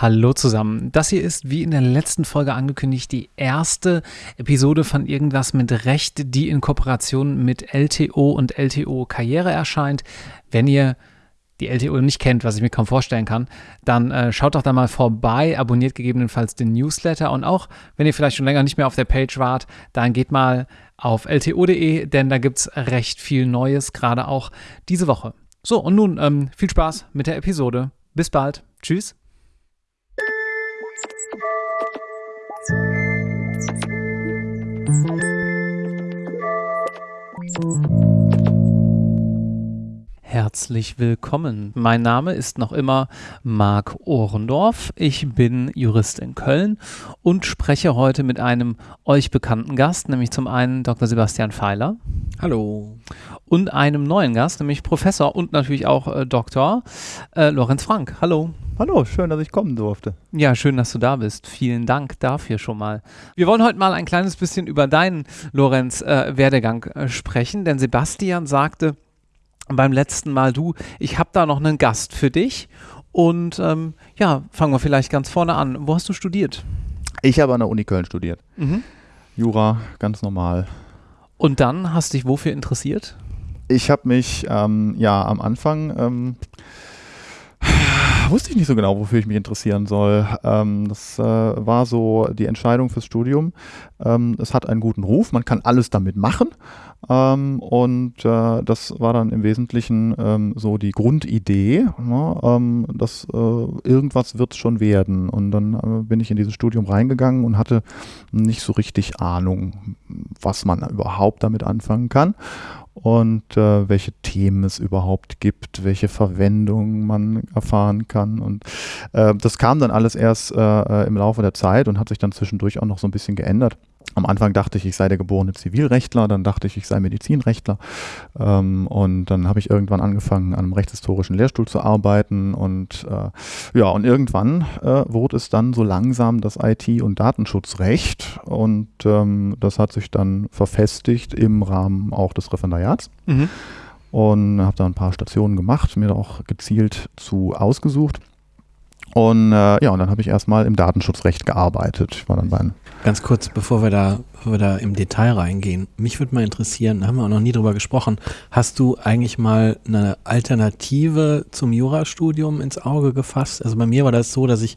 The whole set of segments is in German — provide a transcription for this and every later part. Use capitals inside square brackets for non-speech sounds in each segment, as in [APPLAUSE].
Hallo zusammen. Das hier ist, wie in der letzten Folge angekündigt, die erste Episode von Irgendwas mit Recht, die in Kooperation mit LTO und LTO Karriere erscheint. Wenn ihr die LTO nicht kennt, was ich mir kaum vorstellen kann, dann äh, schaut doch da mal vorbei, abonniert gegebenenfalls den Newsletter und auch, wenn ihr vielleicht schon länger nicht mehr auf der Page wart, dann geht mal auf lto.de, denn da gibt es recht viel Neues, gerade auch diese Woche. So, und nun ähm, viel Spaß mit der Episode. Bis bald. Tschüss. Herzlich willkommen. Mein Name ist noch immer Marc Ohrendorf. Ich bin Jurist in Köln und spreche heute mit einem euch bekannten Gast, nämlich zum einen Dr. Sebastian Pfeiler. Hallo. Und einem neuen Gast, nämlich Professor und natürlich auch äh, Doktor äh, Lorenz Frank. Hallo. Hallo, schön, dass ich kommen durfte. Ja, schön, dass du da bist. Vielen Dank dafür schon mal. Wir wollen heute mal ein kleines bisschen über deinen, Lorenz, äh, Werdegang äh, sprechen, denn Sebastian sagte beim letzten Mal, du, ich habe da noch einen Gast für dich. Und ähm, ja, fangen wir vielleicht ganz vorne an. Wo hast du studiert? Ich habe an der Uni Köln studiert. Mhm. Jura, ganz normal. Und dann hast du dich wofür interessiert? Ich habe mich ähm, ja am Anfang ähm, [SIGHS] wusste ich nicht so genau, wofür ich mich interessieren soll. Ähm, das äh, war so die Entscheidung fürs Studium. Ähm, es hat einen guten Ruf, man kann alles damit machen. Ähm, und äh, das war dann im Wesentlichen ähm, so die Grundidee, ne, dass äh, irgendwas wird schon werden. Und dann äh, bin ich in dieses Studium reingegangen und hatte nicht so richtig Ahnung, was man überhaupt damit anfangen kann und äh, welche Themen es überhaupt gibt, welche Verwendung man erfahren kann. Und äh, das kam dann alles erst äh, äh im Laufe der Zeit und hat sich dann zwischendurch auch noch so ein bisschen geändert am Anfang dachte ich, ich sei der geborene Zivilrechtler, dann dachte ich, ich sei Medizinrechtler. Ähm, und dann habe ich irgendwann angefangen, an einem rechtshistorischen Lehrstuhl zu arbeiten. Und äh, ja, und irgendwann äh, wurde es dann so langsam das IT- und Datenschutzrecht. Und ähm, das hat sich dann verfestigt im Rahmen auch des Referendariats. Mhm. Und habe da ein paar Stationen gemacht, mir auch gezielt zu ausgesucht. Und äh, ja, und dann habe ich erstmal im Datenschutzrecht gearbeitet. Ich war dann bei Ganz kurz, bevor wir da, bevor wir da im Detail reingehen, mich würde mal interessieren, da haben wir auch noch nie drüber gesprochen, hast du eigentlich mal eine Alternative zum Jurastudium ins Auge gefasst? Also bei mir war das so, dass ich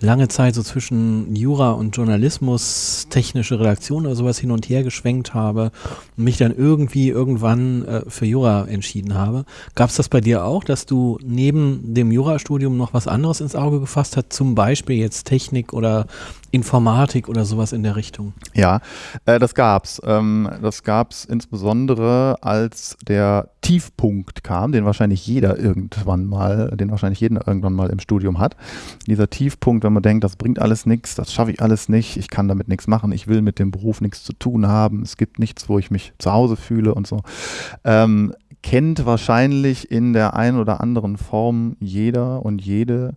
lange Zeit so zwischen Jura und Journalismus, technische Redaktion oder sowas hin und her geschwenkt habe und mich dann irgendwie irgendwann äh, für Jura entschieden habe. Gab es das bei dir auch, dass du neben dem Jurastudium noch was anderes ins Auge gefasst hast, zum Beispiel jetzt Technik oder Informatik oder sowas in der Richtung? Ja, äh, das gab's. Ähm, das gab's insbesondere, als der Tiefpunkt kam, den wahrscheinlich jeder irgendwann mal, den wahrscheinlich jeder irgendwann mal im Studium hat. Dieser Tiefpunkt, wenn man denkt, das bringt alles nichts, das schaffe ich alles nicht, ich kann damit nichts machen, ich will mit dem Beruf nichts zu tun haben, es gibt nichts, wo ich mich zu Hause fühle und so. Ähm, kennt wahrscheinlich in der einen oder anderen Form jeder und jede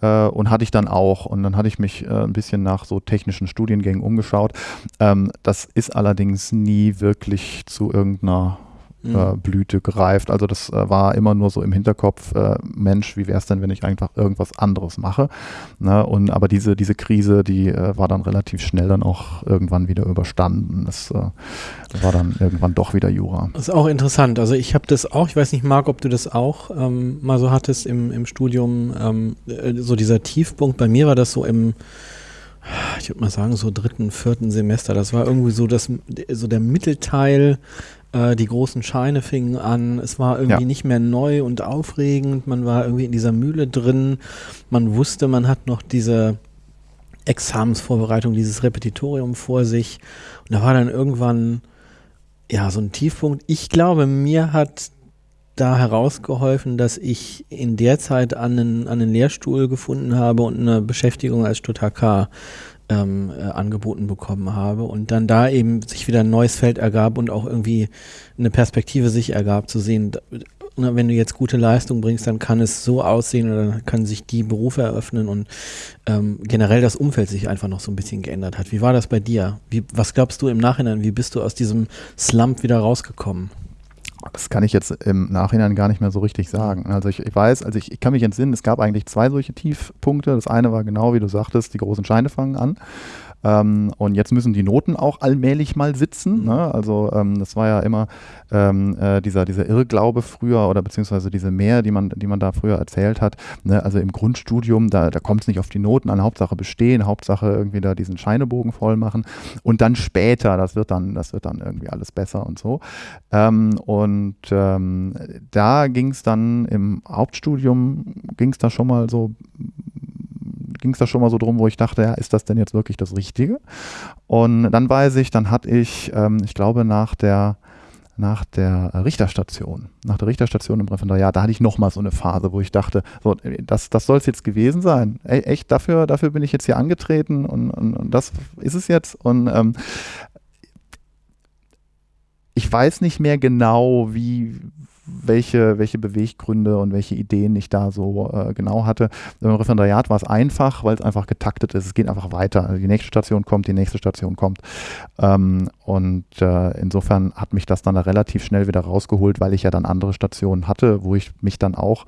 äh, und hatte ich dann auch. Und dann hatte ich mich äh, ein bisschen nach so technischen Studiengängen umgeschaut. Ähm, das ist allerdings nie wirklich zu irgendeiner äh, mhm. Blüte gereift. Also das äh, war immer nur so im Hinterkopf, äh, Mensch, wie wäre es denn, wenn ich einfach irgendwas anderes mache? Ne? Und aber diese, diese Krise, die äh, war dann relativ schnell dann auch irgendwann wieder überstanden. Das, äh, das war dann irgendwann doch wieder Jura. Das ist auch interessant. Also ich habe das auch, ich weiß nicht, Marc, ob du das auch ähm, mal so hattest im, im Studium, ähm, so dieser Tiefpunkt. Bei mir war das so im ich würde mal sagen, so dritten, vierten Semester. Das war irgendwie so das, so der Mittelteil äh, die großen Scheine fingen an. Es war irgendwie ja. nicht mehr neu und aufregend. Man war irgendwie in dieser Mühle drin. Man wusste, man hat noch diese Examensvorbereitung, dieses Repetitorium vor sich. Und da war dann irgendwann ja so ein Tiefpunkt. Ich glaube, mir hat da herausgeholfen, dass ich in der Zeit einen, einen Lehrstuhl gefunden habe und eine Beschäftigung als Stuttgart ähm, äh, angeboten bekommen habe und dann da eben sich wieder ein neues Feld ergab und auch irgendwie eine Perspektive sich ergab, zu sehen, na, wenn du jetzt gute Leistung bringst, dann kann es so aussehen oder dann können sich die Berufe eröffnen und ähm, generell das Umfeld sich einfach noch so ein bisschen geändert hat. Wie war das bei dir? Wie, was glaubst du im Nachhinein? Wie bist du aus diesem Slump wieder rausgekommen? Das kann ich jetzt im Nachhinein gar nicht mehr so richtig sagen. Also ich, ich weiß, also ich, ich, kann mich entsinnen, es gab eigentlich zwei solche Tiefpunkte. Das eine war genau wie du sagtest, die großen Scheine fangen an. Ähm, und jetzt müssen die Noten auch allmählich mal sitzen. Mhm. Ne? Also ähm, das war ja immer ähm, äh, dieser, dieser Irrglaube früher oder beziehungsweise diese Mehr, die man, die man da früher erzählt hat. Ne? Also im Grundstudium, da, da kommt es nicht auf die Noten an, Hauptsache bestehen, Hauptsache irgendwie da diesen Scheinebogen voll machen. Und dann später, das wird dann, das wird dann irgendwie alles besser und so. Ähm, und ähm, da ging es dann im Hauptstudium, ging es da schon mal so ging es da schon mal so drum, wo ich dachte, ja, ist das denn jetzt wirklich das Richtige? Und dann weiß ich, dann hatte ich, ähm, ich glaube, nach der nach der Richterstation, nach der Richterstation im Referendariat, da hatte ich nochmal so eine Phase, wo ich dachte, so, das, das soll es jetzt gewesen sein. Ey, echt, dafür, dafür bin ich jetzt hier angetreten und, und, und das ist es jetzt. Und ähm, ich weiß nicht mehr genau, wie, welche, welche Beweggründe und welche Ideen ich da so äh, genau hatte. Im Referendariat war es einfach, weil es einfach getaktet ist. Es geht einfach weiter. Also die nächste Station kommt, die nächste Station kommt. Ähm, und äh, insofern hat mich das dann da relativ schnell wieder rausgeholt, weil ich ja dann andere Stationen hatte, wo ich mich dann auch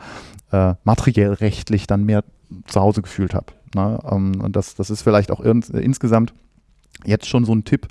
äh, materiell rechtlich dann mehr zu Hause gefühlt habe. Ne? Ähm, und das, das ist vielleicht auch insgesamt Jetzt schon so ein Tipp,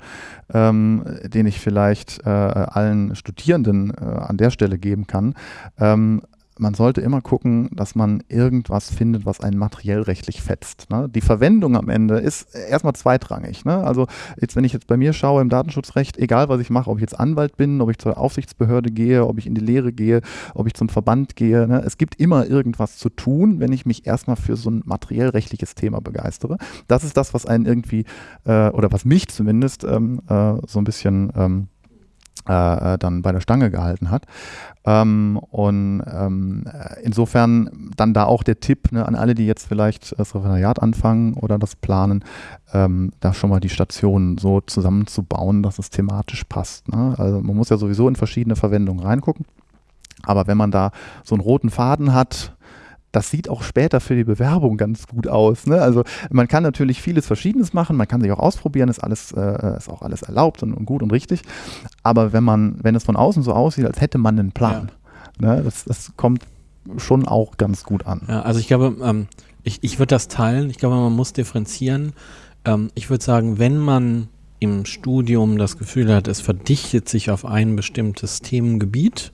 ähm, den ich vielleicht äh, allen Studierenden äh, an der Stelle geben kann. Ähm, man sollte immer gucken, dass man irgendwas findet, was einen materiell rechtlich fetzt. Ne? Die Verwendung am Ende ist erstmal zweitrangig. Ne? Also jetzt, wenn ich jetzt bei mir schaue im Datenschutzrecht, egal was ich mache, ob ich jetzt Anwalt bin, ob ich zur Aufsichtsbehörde gehe, ob ich in die Lehre gehe, ob ich zum Verband gehe, ne? es gibt immer irgendwas zu tun, wenn ich mich erstmal für so ein materiell rechtliches Thema begeistere. Das ist das, was einen irgendwie, äh, oder was mich zumindest ähm, äh, so ein bisschen ähm, äh, dann bei der Stange gehalten hat. Ähm, und ähm, insofern dann da auch der Tipp ne, an alle, die jetzt vielleicht das Referendariat anfangen oder das planen, ähm, da schon mal die Stationen so zusammenzubauen, dass es thematisch passt. Ne? Also man muss ja sowieso in verschiedene Verwendungen reingucken. Aber wenn man da so einen roten Faden hat, das sieht auch später für die Bewerbung ganz gut aus. Ne? Also man kann natürlich vieles Verschiedenes machen, man kann sich auch ausprobieren, ist alles, äh, ist auch alles erlaubt und, und, gut und richtig. Aber wenn man, wenn es von außen so aussieht, als hätte man einen Plan, ja. ne? das, das kommt schon auch ganz gut an. Ja, also ich glaube, ähm, ich, ich würde das teilen. Ich glaube, man muss differenzieren. Ähm, ich würde sagen, wenn man im Studium das Gefühl hat, es verdichtet sich auf ein bestimmtes Themengebiet,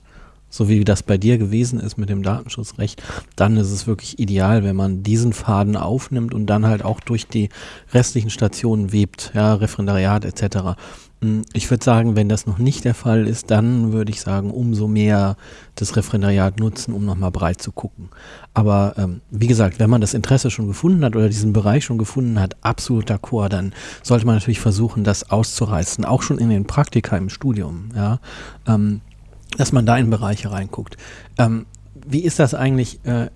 so wie das bei dir gewesen ist mit dem Datenschutzrecht, dann ist es wirklich ideal, wenn man diesen Faden aufnimmt und dann halt auch durch die restlichen Stationen webt, ja, Referendariat etc. Hm, ich würde sagen, wenn das noch nicht der Fall ist, dann würde ich sagen, umso mehr das Referendariat nutzen, um nochmal breit zu gucken. Aber ähm, wie gesagt, wenn man das Interesse schon gefunden hat oder diesen Bereich schon gefunden hat, absolut d'accord, dann sollte man natürlich versuchen, das auszureißen, auch schon in den Praktika im Studium. Ja. Ähm, dass man da in Bereiche reinguckt. Ähm, wie ist das eigentlich? Äh,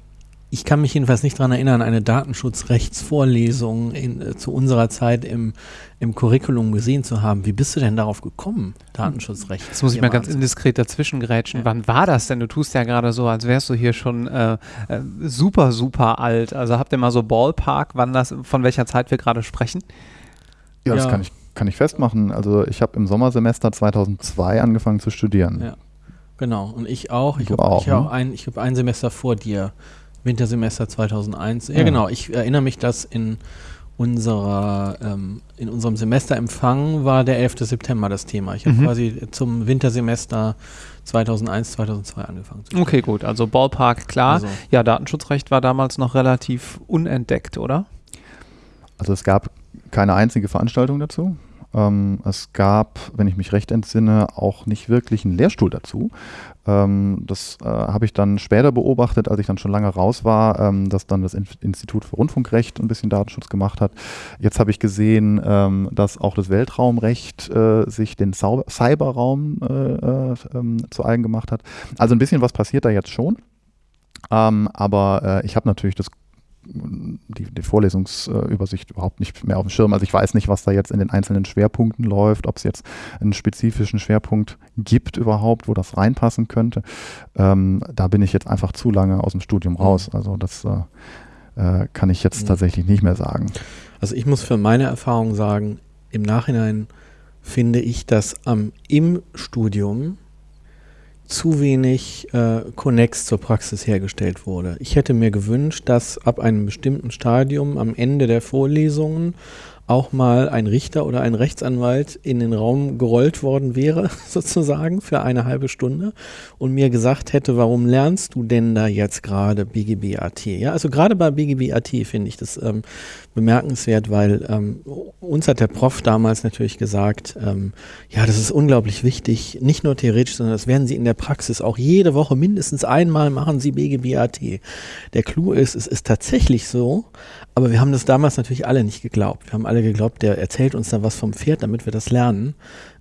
ich kann mich jedenfalls nicht daran erinnern, eine Datenschutzrechtsvorlesung in, äh, zu unserer Zeit im, im Curriculum gesehen zu haben. Wie bist du denn darauf gekommen, Datenschutzrecht? Das muss ich mal ganz indiskret dazwischen grätschen. Ja. Wann war das denn? Du tust ja gerade so, als wärst du hier schon äh, äh, super, super alt. Also habt ihr mal so Ballpark, wann das, von welcher Zeit wir gerade sprechen? Ja, das kann ich, kann ich festmachen. Also ich habe im Sommersemester 2002 angefangen zu studieren. Ja. Genau, und ich auch. Ich habe auch, ne? ein, hab ein Semester vor dir, Wintersemester 2001. Ja, ja, genau, ich erinnere mich, dass in unserer, ähm, in unserem Semesterempfang war der 11. September das Thema. Ich habe mhm. quasi zum Wintersemester 2001, 2002 angefangen. Zu okay, gut, also Ballpark, klar. Also. Ja, Datenschutzrecht war damals noch relativ unentdeckt, oder? Also es gab keine einzige Veranstaltung dazu. Ähm, es gab, wenn ich mich recht entsinne, auch nicht wirklich einen Lehrstuhl dazu. Ähm, das äh, habe ich dann später beobachtet, als ich dann schon lange raus war, ähm, dass dann das In Institut für Rundfunkrecht ein bisschen Datenschutz gemacht hat. Jetzt habe ich gesehen, ähm, dass auch das Weltraumrecht äh, sich den Cyberraum äh, äh ähm, zu eigen gemacht hat. Also ein bisschen was passiert da jetzt schon. Ähm, aber äh, ich habe natürlich das die, die Vorlesungsübersicht überhaupt nicht mehr auf dem Schirm. Also ich weiß nicht, was da jetzt in den einzelnen Schwerpunkten läuft, ob es jetzt einen spezifischen Schwerpunkt gibt überhaupt, wo das reinpassen könnte. Ähm, da bin ich jetzt einfach zu lange aus dem Studium mhm. raus. Also das äh, äh, kann ich jetzt mhm. tatsächlich nicht mehr sagen. Also ich muss für meine Erfahrung sagen, im Nachhinein finde ich, dass ähm, im Studium zu wenig äh, Connex zur Praxis hergestellt wurde. Ich hätte mir gewünscht, dass ab einem bestimmten Stadium am Ende der Vorlesungen auch mal ein Richter oder ein Rechtsanwalt in den Raum gerollt worden wäre, [LAUGHS] sozusagen, für eine halbe Stunde und mir gesagt hätte, warum lernst du denn da jetzt gerade BGB-AT? Ja, also gerade bei BGB-AT finde ich das ähm, bemerkenswert, weil ähm, uns hat der Prof damals natürlich gesagt, ähm, ja, das ist unglaublich wichtig, nicht nur theoretisch, sondern das werden Sie in der Praxis auch jede Woche mindestens einmal machen Sie BGB-AT. Der Clou ist, es ist tatsächlich so, aber wir haben das damals natürlich alle nicht geglaubt. Wir haben alle geglaubt, der erzählt uns da was vom Pferd, damit wir das lernen.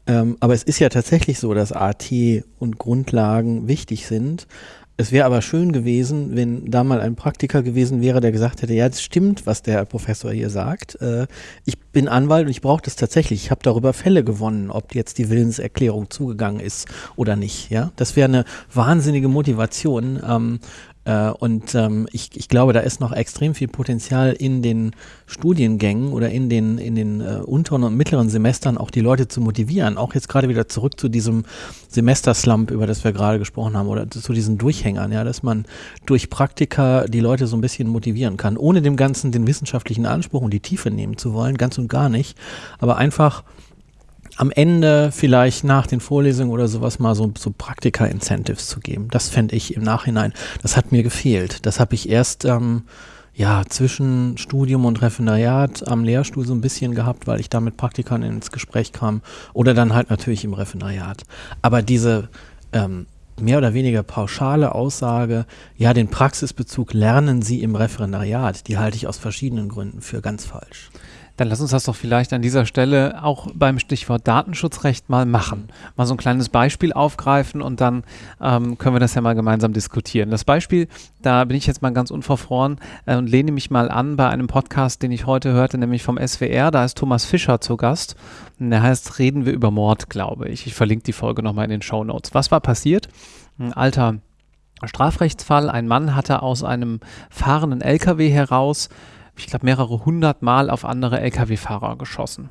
Ähm, aber es ist ja tatsächlich so, dass AT und Grundlagen wichtig sind. Es wäre aber schön gewesen, wenn da mal ein Praktiker gewesen wäre, der gesagt hätte, ja, das stimmt, was der Professor hier sagt. Äh, ich bin Anwalt und ich brauche das tatsächlich. Ich habe darüber Fälle gewonnen, ob jetzt die Willenserklärung zugegangen ist oder nicht. Ja, das wäre eine wahnsinnige Motivation. Äh, und ähm, ich, ich glaube, da ist noch extrem viel Potenzial in den Studiengängen oder in den, in den äh, unteren und mittleren Semestern auch die Leute zu motivieren. Auch jetzt gerade wieder zurück zu diesem Semesterslump, über das wir gerade gesprochen haben, oder zu diesen Durchhängern, ja, dass man durch Praktika die Leute so ein bisschen motivieren kann, ohne dem Ganzen den wissenschaftlichen Anspruch und die Tiefe nehmen zu wollen, ganz und gar nicht, aber einfach am Ende vielleicht nach den Vorlesungen oder sowas mal so, so Praktika-Incentives zu geben. Das fände ich im Nachhinein, das hat mir gefehlt. Das habe ich erst ähm, ja, zwischen Studium und Referendariat am Lehrstuhl so ein bisschen gehabt, weil ich da mit Praktikern ins Gespräch kam oder dann halt natürlich im Referendariat. Aber diese ähm, mehr oder weniger pauschale Aussage, ja, den Praxisbezug lernen Sie im Referendariat, die halte ich aus verschiedenen Gründen für ganz falsch. Dann lass uns das doch vielleicht an dieser Stelle auch beim Stichwort Datenschutzrecht mal machen. Mal so ein kleines Beispiel aufgreifen und dann ähm, können wir das ja mal gemeinsam diskutieren. Das Beispiel, da bin ich jetzt mal ganz unverfroren äh, und lehne mich mal an bei einem Podcast, den ich heute hörte, nämlich vom SWR. Da ist Thomas Fischer zu Gast. Und der heißt Reden wir über Mord, glaube ich. Ich verlinke die Folge nochmal in den Show Notes. Was war passiert? Ein alter Strafrechtsfall. Ein Mann hatte aus einem fahrenden LKW heraus ich glaube, mehrere hundert Mal auf andere Lkw-Fahrer geschossen.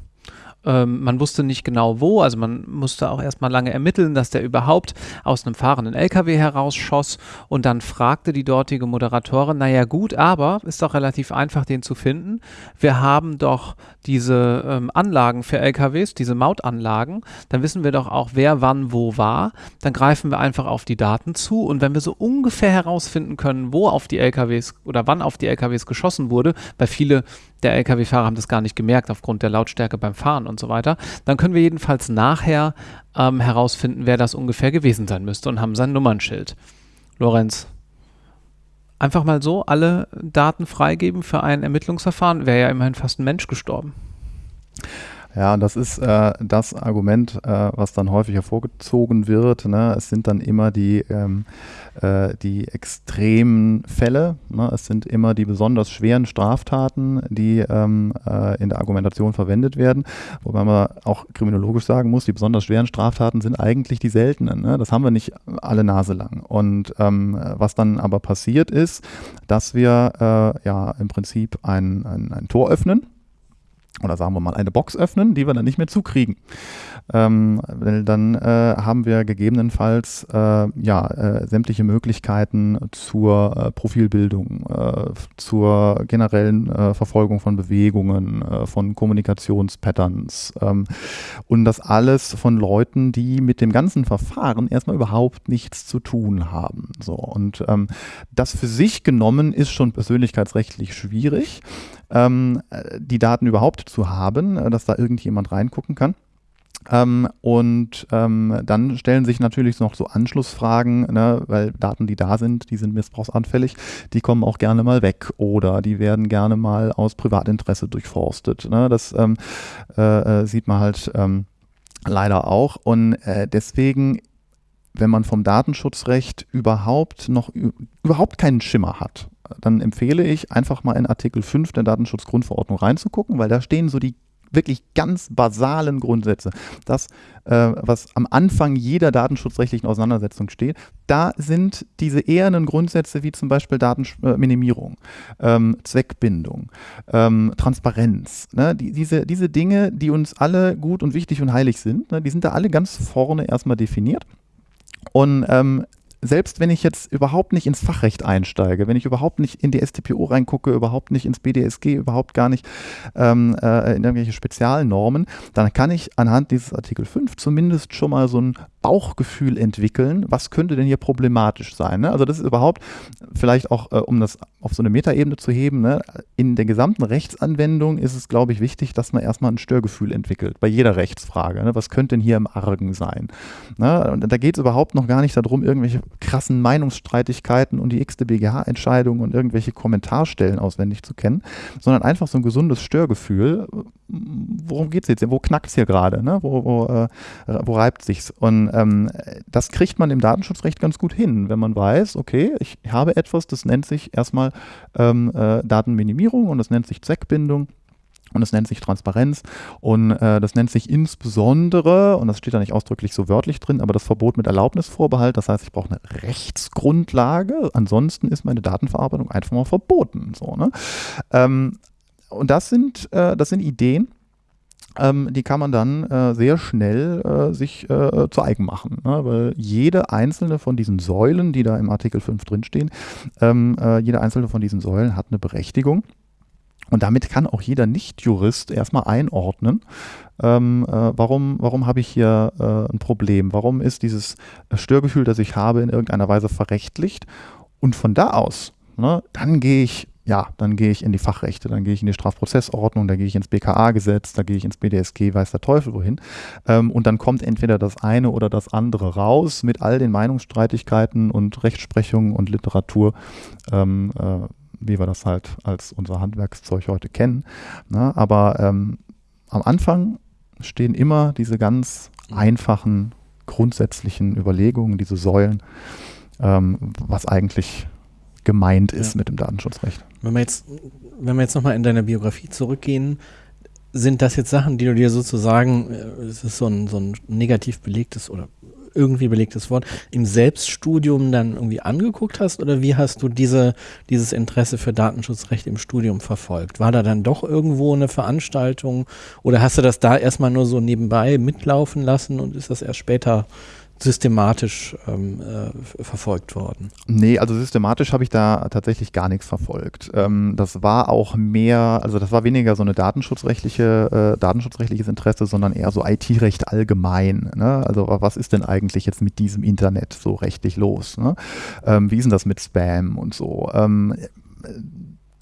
Ähm, man wusste nicht genau wo, also man musste auch erstmal lange ermitteln, dass der überhaupt aus einem fahrenden LKW herausschoss und dann fragte die dortige Moderatorin, naja gut, aber ist doch relativ einfach, den zu finden. Wir haben doch diese ähm, Anlagen für LKWs, diese Mautanlagen, dann wissen wir doch auch, wer wann wo war. Dann greifen wir einfach auf die Daten zu und wenn wir so ungefähr herausfinden können, wo auf die LKWs oder wann auf die LKWs geschossen wurde, weil viele der Lkw-Fahrer haben das gar nicht gemerkt aufgrund der Lautstärke beim Fahren und so weiter. Dann können wir jedenfalls nachher ähm, herausfinden, wer das ungefähr gewesen sein müsste und haben sein Nummernschild. Lorenz, einfach mal so alle Daten freigeben für ein Ermittlungsverfahren, wäre ja immerhin fast ein Mensch gestorben. Ja, das ist äh, das Argument, äh, was dann häufig hervorgezogen wird. Ne? Es sind dann immer die, ähm, äh, die extremen Fälle. Ne? Es sind immer die besonders schweren Straftaten, die ähm, äh, in der Argumentation verwendet werden. Wobei man auch kriminologisch sagen muss, die besonders schweren Straftaten sind eigentlich die seltenen. Ne? Das haben wir nicht alle Nase lang. Und ähm, was dann aber passiert ist, dass wir äh, ja im Prinzip ein, ein, ein Tor öffnen oder sagen wir mal eine Box öffnen, die wir dann nicht mehr zukriegen. Ähm, dann äh, haben wir gegebenenfalls äh, ja, äh, sämtliche Möglichkeiten zur äh, Profilbildung, äh, zur generellen äh, Verfolgung von Bewegungen, von Kommunikationspatterns ähm, und das alles von Leuten, die mit dem ganzen Verfahren erstmal überhaupt nichts zu tun haben. So, und ähm, das für sich genommen ist schon persönlichkeitsrechtlich schwierig ähm, die Daten überhaupt zu haben, äh, dass da irgendjemand reingucken kann. Ähm, und ähm, dann stellen sich natürlich noch so Anschlussfragen, ne, weil Daten, die da sind, die sind missbrauchsanfällig, die kommen auch gerne mal weg oder die werden gerne mal aus Privatinteresse durchforstet. Ne? Das ähm, äh, äh sieht man halt ähm, leider auch. Und äh, deswegen wenn man vom Datenschutzrecht überhaupt noch überhaupt keinen Schimmer hat dann empfehle ich einfach mal in Artikel 5 der Datenschutzgrundverordnung reinzugucken, weil da stehen so die wirklich ganz basalen Grundsätze. Das, äh, was am Anfang jeder datenschutzrechtlichen Auseinandersetzung steht, da sind diese ehernen Grundsätze wie zum Beispiel Datenminimierung, ähm, Zweckbindung, ähm, Transparenz. Ne? Die, diese, diese Dinge, die uns alle gut und wichtig und heilig sind, ne? die sind da alle ganz vorne erstmal definiert. Und ähm, selbst wenn ich jetzt überhaupt nicht ins Fachrecht einsteige, wenn ich überhaupt nicht in die StPO reingucke, überhaupt nicht ins BDSG, überhaupt gar nicht ähm, äh, in irgendwelche Spezialnormen, dann kann ich anhand dieses Artikel 5 zumindest schon mal so ein Bauchgefühl entwickeln, was könnte denn hier problematisch sein. Ne? Also das ist überhaupt vielleicht auch, äh, um das auf so eine Metaebene zu heben, ne? in der gesamten Rechtsanwendung ist es, glaube ich, wichtig, dass man erstmal ein Störgefühl entwickelt, bei jeder Rechtsfrage. Ne? Was könnte denn hier im Argen sein? Ne? Und da geht es überhaupt noch gar nicht darum, irgendwelche krassen Meinungsstreitigkeiten und die x BGH-Entscheidungen und irgendwelche Kommentarstellen auswendig zu kennen, sondern einfach so ein gesundes Störgefühl. Worum geht es jetzt? Wo knackt es hier gerade? Ne? Wo, wo, äh, wo reibt sich's? Und ähm, das kriegt man im Datenschutzrecht ganz gut hin, wenn man weiß, okay, ich habe etwas, das nennt sich erstmal ähm, äh, Datenminimierung und das nennt sich Zweckbindung. Und das nennt sich Transparenz und äh, das nennt sich insbesondere, und das steht da nicht ausdrücklich so wörtlich drin, aber das Verbot mit Erlaubnisvorbehalt. Das heißt, ich brauche eine Rechtsgrundlage. Ansonsten ist meine Datenverarbeitung einfach mal verboten. So, ne? ähm, und das sind, äh, das sind Ideen, ähm, die kann man dann äh, sehr schnell äh, sich äh, zu eigen machen. Ne? Weil jede einzelne von diesen Säulen, die da im Artikel 5 drinstehen, ähm, äh, jede einzelne von diesen Säulen hat eine Berechtigung. Und damit kann auch jeder Nicht-Jurist erstmal einordnen, ähm, äh, warum, warum habe ich hier äh, ein Problem? Warum ist dieses Störgefühl, das ich habe, in irgendeiner Weise verrechtlicht? Und von da aus, ne, dann gehe ich ja, dann gehe ich in die Fachrechte, dann gehe ich in die Strafprozessordnung, da gehe ich ins BKA-Gesetz, da gehe ich ins BDSG, weiß der Teufel wohin. Ähm, und dann kommt entweder das eine oder das andere raus mit all den Meinungsstreitigkeiten und Rechtsprechungen und Literatur, ähm, äh, wie wir das halt als unser Handwerkszeug heute kennen. Na, ne? aber ähm, am Anfang stehen immer diese ganz einfachen, grundsätzlichen Überlegungen, diese Säulen, ähm, was eigentlich gemeint ist ja. mit dem Datenschutzrecht. Wenn wir jetzt, wenn wir jetzt nochmal in deiner Biografie zurückgehen, sind das jetzt Sachen, die du dir sozusagen, äh, es ist so ein, so ein negativ belegtes oder irgendwie belegtes Wort, im Selbststudium dann irgendwie angeguckt hast oder wie hast du diese, dieses Interesse für Datenschutzrecht im Studium verfolgt? War da dann doch irgendwo eine Veranstaltung oder hast du das da erstmal nur so nebenbei mitlaufen lassen und ist das erst später systematisch ähm, äh, verfolgt worden? Nee, also systematisch habe ich da tatsächlich gar nichts verfolgt. Ähm, das war auch mehr, also das war weniger so eine datenschutzrechtliche, äh, datenschutzrechtliches Interesse, sondern eher so IT-Recht allgemein. Ne? Also was ist denn eigentlich jetzt mit diesem Internet so rechtlich los? Ne? Ähm, wie ist denn das mit Spam und so?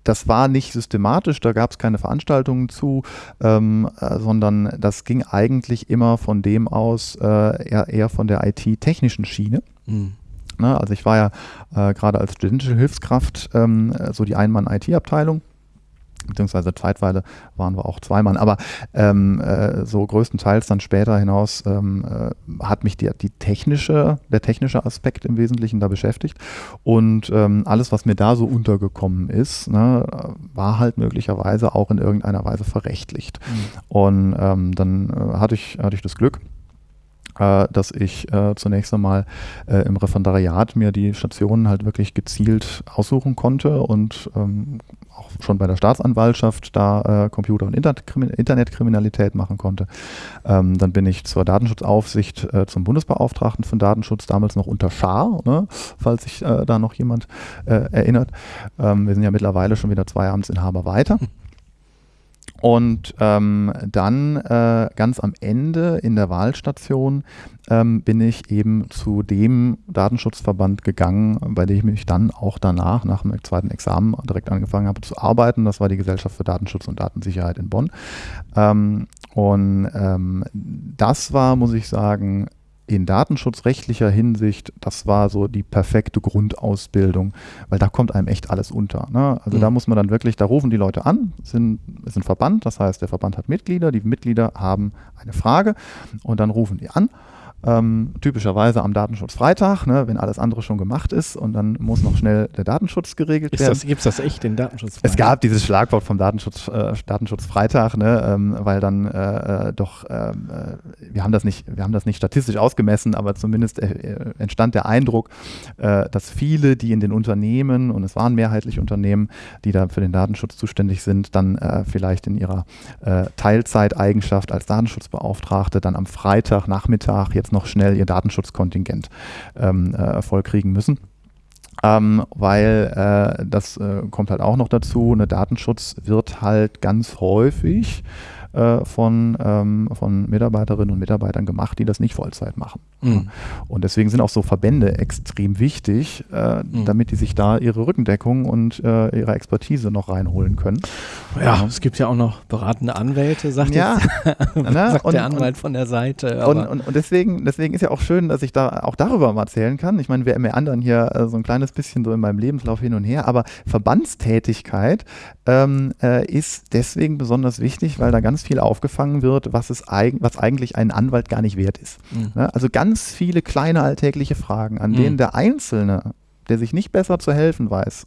Das war nicht systematisch, da gab es keine Veranstaltungen zu, ähm, äh, sondern das ging eigentlich immer von dem aus, äh, eher, eher, von der IT-technischen Schiene. Mhm. Na, also ich war ja äh, gerade als studentische Hilfskraft ähm, so die Einmann-IT-Abteilung beziehungsweise zeitweise waren wir auch zwei Mann, aber ähm, äh, so größtenteils dann später hinaus ähm, äh, hat mich die, die technische, der technische Aspekt im Wesentlichen da beschäftigt und ähm, alles, was mir da so untergekommen ist, ne, war halt möglicherweise auch in irgendeiner Weise verrechtlicht. Mhm. Und ähm, dann äh, hatte, ich, hatte ich das Glück, äh, dass ich äh, zunächst einmal äh, im Referendariat mir die Stationen halt wirklich gezielt aussuchen konnte und ähm, auch schon bei der Staatsanwaltschaft da äh, Computer- und Internetkriminalität machen konnte. Ähm, dann bin ich zur Datenschutzaufsicht äh, zum Bundesbeauftragten von Datenschutz, damals noch unter Schar, ne, falls sich äh, da noch jemand erinnert. Ähm, wir sind ja mittlerweile schon wieder zwei Amtsinhaber weiter. [LAUGHS] Und ähm, dann äh, ganz am Ende in der Wahlstation ähm, bin ich eben zu dem Datenschutzverband gegangen, bei dem ich mich dann auch danach, nach dem zweiten Examen, direkt angefangen habe zu arbeiten. Das war die Gesellschaft für Datenschutz und Datensicherheit in Bonn. Ähm, und ähm, das war, muss ich sagen, in datenschutzrechtlicher Hinsicht, das war so die perfekte Grundausbildung, weil da kommt einem echt alles unter. Ne? Also mhm. da muss man dann wirklich, da rufen die Leute an, sind, ist ein Verband, das heißt, der Verband hat Mitglieder, die Mitglieder haben eine Frage und dann rufen die an ähm, typischerweise am Datenschutzfreitag, ne, wenn alles andere schon gemacht ist und dann muss noch schnell der Datenschutz geregelt ist werden. Gibt es das echt, den Datenschutz? Es gab dieses Schlagwort vom Datenschutz, äh, Datenschutzfreitag, ne, ähm, weil dann äh, äh doch, ähm, äh, wir haben das nicht, wir haben das nicht statistisch ausgemessen, aber zumindest äh, äh, entstand der Eindruck, dass viele, die in den Unternehmen, und es waren mehrheitlich Unternehmen, die da für den Datenschutz zuständig sind, dann vielleicht in ihrer Teilzeiteigenschaft als Datenschutzbeauftragte dann am Freitagnachmittag jetzt noch schnell ihr Datenschutzkontingent ähm, äh, vollkriegen müssen. Ähm, weil äh, das äh, kommt halt auch noch dazu, eine Datenschutz wird halt ganz häufig äh, von, ähm, von Mitarbeiterinnen und Mitarbeitern gemacht, die das nicht Vollzeit machen. Mhm. Und deswegen sind auch so Verbände extrem wichtig, äh, mhm. damit die sich da ihre Rückendeckung und äh, ihre Expertise noch reinholen können. Ja, ähm, es gibt ja auch noch beratende Anwälte, sagt, ja, jetzt, [LAUGHS] [LAUGHS] sagt und, der Anwalt und, von der Seite. Und, und, deswegen, deswegen ist ja auch schön, dass ich da auch darüber mal erzählen kann. Ich meine, wir anderen hier äh, so ein kleines bisschen so in meinem Lebenslauf hin und her, aber Verbandstätigkeit ähm, äh, ist deswegen besonders wichtig, weil da ganz viel aufgefangen wird, was, es eig was eigentlich ein Anwalt gar nicht wert ist. Mhm. Ne? Also ganz viele kleine alltägliche Fragen, an mhm. denen der Einzelne, der sich nicht besser zu helfen weiß,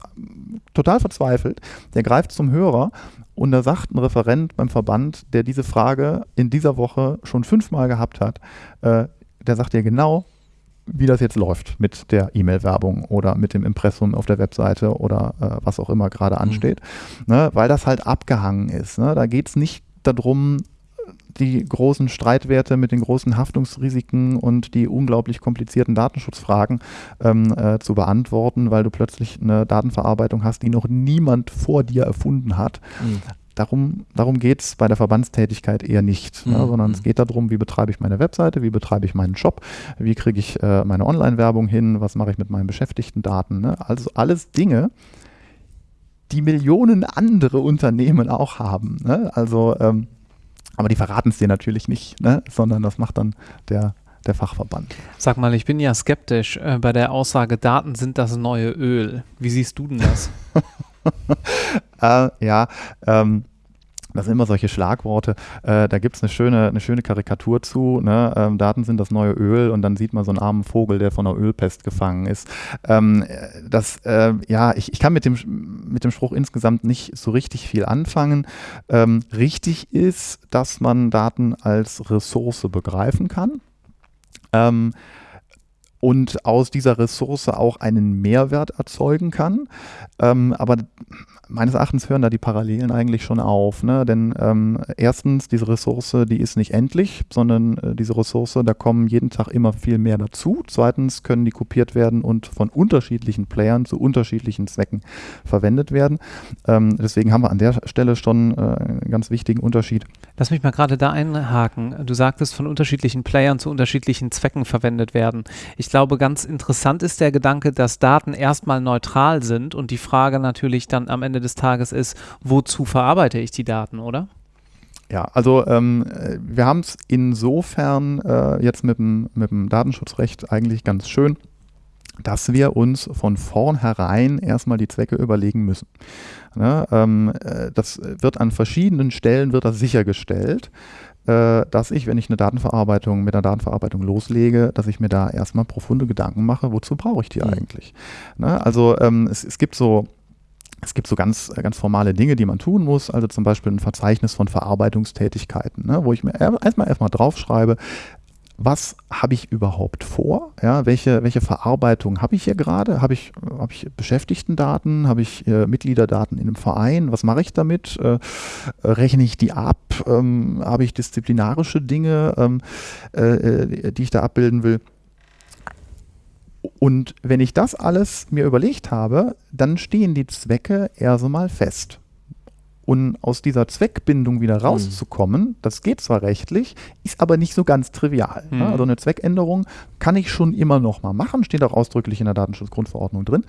total verzweifelt, der greift zum Hörer und da sagt ein Referent beim Verband, der diese Frage in dieser Woche schon fünfmal gehabt hat, äh, der sagt dir genau, wie das jetzt läuft mit der E-Mail-Werbung oder mit dem Impressum auf der Webseite oder äh, was auch immer gerade mhm. ansteht, mhm. ne, weil das halt abgehangen ist. Ne? Da geht es nicht darum, die großen Streitwerte mit den großen Haftungsrisiken und die unglaublich komplizierten Datenschutzfragen ähm, äh, zu beantworten, weil du plötzlich eine Datenverarbeitung hast, die noch niemand vor dir erfunden hat. Mhm. Darum, darum geht es bei der Verbandstätigkeit eher nicht, ne, mhm. ne, sondern es geht darum, wie betreibe ich meine Webseite, wie betreibe ich meinen Job, wie kriege ich äh, meine Online-Werbung hin, was mache ich mit meinen Beschäftigten-Daten. Ne? Also alles Dinge, die Millionen andere Unternehmen auch haben. Ne? Also ähm, aber die verraten es dir natürlich nicht, ne? sondern das macht dann der, der Fachverband. Sag mal, ich bin ja skeptisch äh, bei der Aussage, Daten sind das neue Öl. Wie siehst du denn das? [LAUGHS] äh, ja, ähm, das sind immer solche Schlagworte. Äh, da gibt es eine schöne, eine schöne Karikatur zu. Ne? Ähm, Daten sind das neue Öl und dann sieht man so einen armen Vogel, der von einer Ölpest gefangen ist. Ähm, das, äh, ja, ich, ich kann mit dem, mit dem Spruch insgesamt nicht so richtig viel anfangen. Ähm, richtig ist, dass man Daten als Ressource begreifen kann. Ähm, und aus dieser Ressource auch einen Mehrwert erzeugen kann. Ähm, aber meines Erachtens hören da die Parallelen eigentlich schon auf. Ne? Denn ähm, erstens, diese Ressource, die ist nicht endlich, sondern äh, diese Ressource, da kommen jeden Tag immer viel mehr dazu. Zweitens können die kopiert werden und von unterschiedlichen Playern zu unterschiedlichen Zwecken verwendet werden. Ähm, deswegen haben wir an der Stelle schon äh, einen ganz wichtigen Unterschied. Lass mich mal gerade da einhaken. Du sagtest, von unterschiedlichen Playern zu unterschiedlichen Zwecken verwendet werden. Ich glaube, ganz interessant ist der Gedanke, dass Daten erstmal neutral sind und die Frage natürlich dann am Ende Ende des Tages ist, wozu verarbeite ich die Daten, oder? Ja, also ähm, wir haben es insofern äh, jetzt mit dem, mit dem Datenschutzrecht eigentlich ganz schön, dass wir uns von vornherein erstmal die Zwecke überlegen müssen. Ne, ähm, äh, das wird an verschiedenen Stellen wird das sichergestellt, äh, dass ich, wenn ich eine Datenverarbeitung mit einer Datenverarbeitung loslege, dass ich mir da erstmal profunde Gedanken mache, wozu brauche ich die mhm. eigentlich? Ne, also ähm, es, es gibt so es gibt so ganz, ganz formale Dinge, die man tun muss, also zum Beispiel ein Verzeichnis von Verarbeitungstätigkeiten, ne, wo ich mir erstmal erstmal draufschreibe, was habe ich überhaupt vor? Ja, welche, welche Verarbeitung habe ich hier gerade? Habe ich, hab ich Beschäftigtendaten? Habe ich äh, Mitgliederdaten in einem Verein? Was mache ich damit? Äh, rechne ich die ab? Ähm, habe ich disziplinarische Dinge, ähm, äh, äh die ich da abbilden will? Und wenn ich das alles mir überlegt habe, dann stehen die Zwecke erst einmal fest. Und aus dieser Zweckbindung wieder hm. rauszukommen, das geht zwar rechtlich, ist aber nicht so ganz trivial. Mhm. Also eine Zweckänderung kann ich schon immer noch mal machen, steht auch ausdrücklich in der Datenschutzgrundverordnung drin.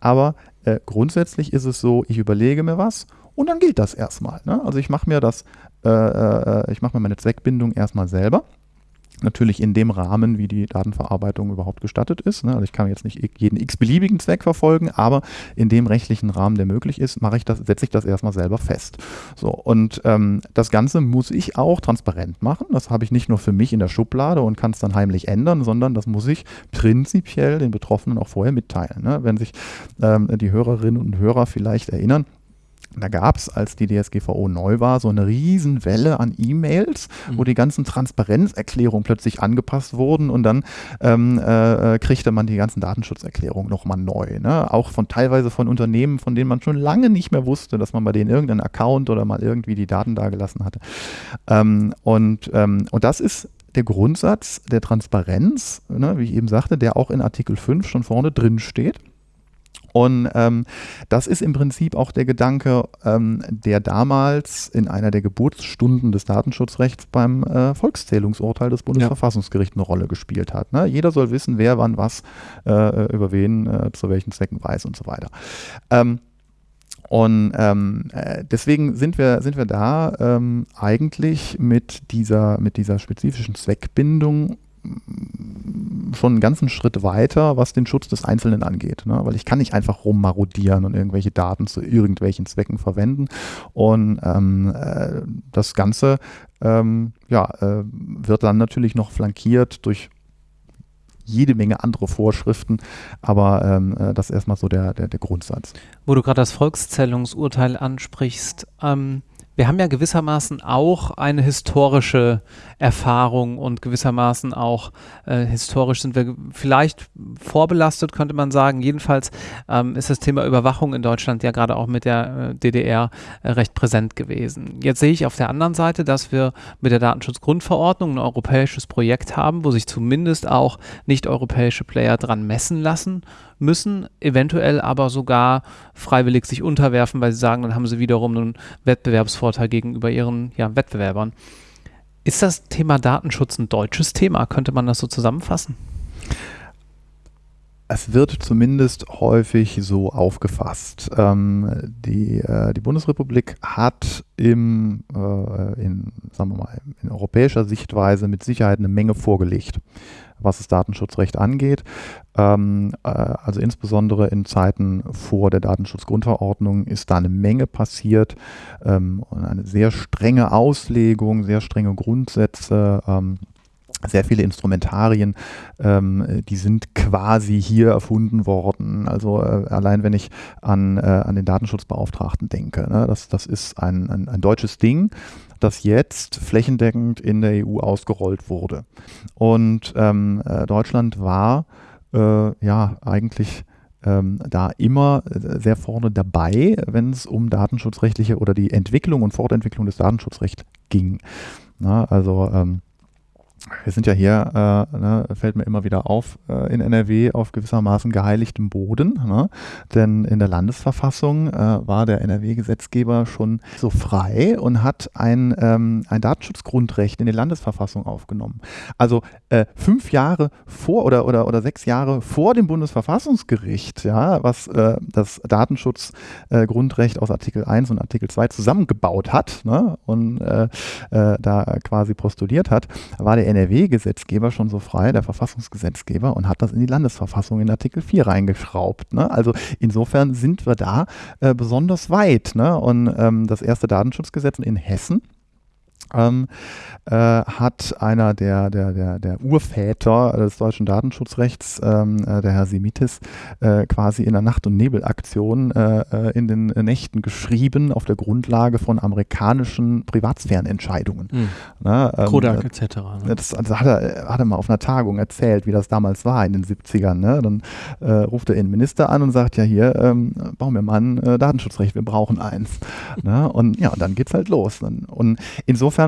Aber äh, grundsätzlich ist es so, ich überlege mir was und dann gilt das erstmal. Ne? Also ich mache mir das, äh, äh, ich mache mir meine Zweckbindung erstmal selber Natürlich in dem Rahmen, wie die Datenverarbeitung überhaupt gestattet ist. Ne? Also ich kann jetzt nicht jeden x-beliebigen Zweck verfolgen, aber in dem rechtlichen Rahmen, der möglich ist, mache ich das, setze ich das erstmal selber fest. So, und ähm, das Ganze muss ich auch transparent machen. Das habe ich nicht nur für mich in der Schublade und kann es dann heimlich ändern, sondern das muss ich prinzipiell den Betroffenen auch vorher mitteilen. Ne? Wenn sich ähm, die Hörerinnen und Hörer vielleicht erinnern, da gab es, als die DSGVO neu war, so eine Riesenwelle an E-Mails, mhm. wo die ganzen Transparenzerklärungen plötzlich angepasst wurden und dann ähm, äh, kriegte man die ganzen Datenschutzerklärungen nochmal neu. Ne? Auch von teilweise von Unternehmen, von denen man schon lange nicht mehr wusste, dass man bei denen irgendeinen Account oder mal irgendwie die Daten dagelassen hatte. Ähm, und, ähm, und das ist der Grundsatz der Transparenz, ne, wie ich eben sagte, der auch in Artikel 5 schon vorne drin steht. Und ähm, das ist im Prinzip auch der Gedanke, ähm, der damals in einer der Geburtsstunden des Datenschutzrechts beim äh, Volkszählungsurteil des Bundesverfassungsgerichts eine Rolle gespielt hat. Ne? Jeder soll wissen, wer wann was äh, über wen äh, zu welchen Zwecken weiß und so weiter. Ähm, und ähm, äh, deswegen sind wir, sind wir da ähm, eigentlich mit dieser, mit dieser spezifischen Zweckbindung schon einen ganzen Schritt weiter, was den Schutz des Einzelnen angeht. Ne? Weil ich kann nicht einfach rummarodieren und irgendwelche Daten zu irgendwelchen Zwecken verwenden. Und ähm, äh, das Ganze ähm, ja, äh, wird dann natürlich noch flankiert durch jede Menge andere Vorschriften, aber ähm, äh, das ist erstmal so der, der, der Grundsatz. Wo du gerade das Volkszählungsurteil ansprichst, ähm, wir haben ja gewissermaßen auch eine historische Erfahrung und gewissermaßen auch äh, historisch sind wir vielleicht vorbelastet, könnte man sagen. Jedenfalls ähm, ist das Thema Überwachung in Deutschland ja gerade auch mit der äh, DDR äh, recht präsent gewesen. Jetzt sehe ich auf der anderen Seite, dass wir mit der Datenschutzgrundverordnung ein europäisches Projekt haben, wo sich zumindest auch nicht-europäische Player dran messen lassen müssen, eventuell aber sogar freiwillig sich unterwerfen, weil sie sagen, dann haben sie wiederum einen Wettbewerbsvorteil gegenüber ihren ja, Wettbewerbern. Ist das Thema Datenschutz ein deutsches Thema? Könnte man das so zusammenfassen? Es wird zumindest häufig so aufgefasst. Ähm, die, äh, die Bundesrepublik hat im, äh, in, sagen wir mal, in europäischer Sichtweise mit Sicherheit eine Menge vorgelegt was das Datenschutzrecht angeht. Ähm, äh, also insbesondere in Zeiten vor der Datenschutzgrundverordnung ist da eine Menge passiert ähm, und eine sehr strenge Auslegung, sehr strenge Grundsätze. Ähm, sehr viele Instrumentarien, ähm, die sind quasi hier erfunden worden. Also äh, allein wenn ich an, äh, an den Datenschutzbeauftragten denke, ne, das, das ist ein, ein, ein deutsches Ding das jetzt flächendeckend in der EU ausgerollt wurde. Und ähm, äh, Deutschland war äh, ja eigentlich ähm, da immer äh, sehr vorne dabei, wenn es um datenschutzrechtliche oder die Entwicklung und Fortentwicklung des Datenschutzrechts ging. Na, also ähm, wir sind ja hier, äh, ne, fällt mir immer wieder auf, äh, in NRW auf gewissermaßen geheiligtem Boden. Ne? Denn in der Landesverfassung äh, war der NRW-Gesetzgeber schon so frei und hat ein, ähm, ein Datenschutzgrundrecht in die Landesverfassung aufgenommen. Also äh, fünf Jahre vor oder, oder, oder sechs Jahre vor dem Bundesverfassungsgericht, ja, was äh, das Datenschutzgrundrecht äh, aus Artikel 1 und Artikel 2 zusammengebaut hat ne? und da quasi postuliert hat, war der NRW-Gesetzgeber schon so frei, der Verfassungsgesetzgeber, und hat das in die Landesverfassung in Artikel 4 reingeschraubt. Ne? Also insofern sind wir da äh, besonders weit. Ne? Und ähm, das erste Datenschutzgesetz in Hessen ähm, äh, hat einer der, der, der, der Urväter des deutschen Datenschutzrechts, ähm, äh, der Herr Semitis, äh, quasi in der Nacht- und Nebelaktion äh, äh, in den Nächten geschrieben auf der Grundlage von amerikanischen Privatsphärenentscheidungen. Mhm. Ne, ähm, Kodak etc. Ne? Das, das, hat, er, hat er mal auf einer Tagung erzählt, wie das damals war in den 70ern. Ne? Dann äh, ruft er den Minister an und sagt, ja hier, ähm, bauen wir mal ein Datenschutzrecht, wir brauchen eins. [LAUGHS] ne? Und ja, dann geht's halt los. Und insofern insofern, äh,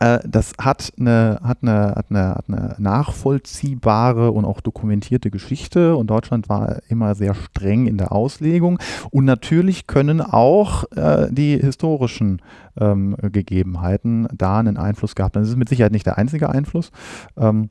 das hat eine, hat, eine, hat, eine, hat eine nachvollziehbare und auch dokumentierte Geschichte und Deutschland war immer sehr streng in der Auslegung. Und natürlich können auch äh, die historischen ähm, Gegebenheiten da einen Einfluss gehabt haben. Das ist mit Sicherheit nicht der einzige Einfluss. Ähm,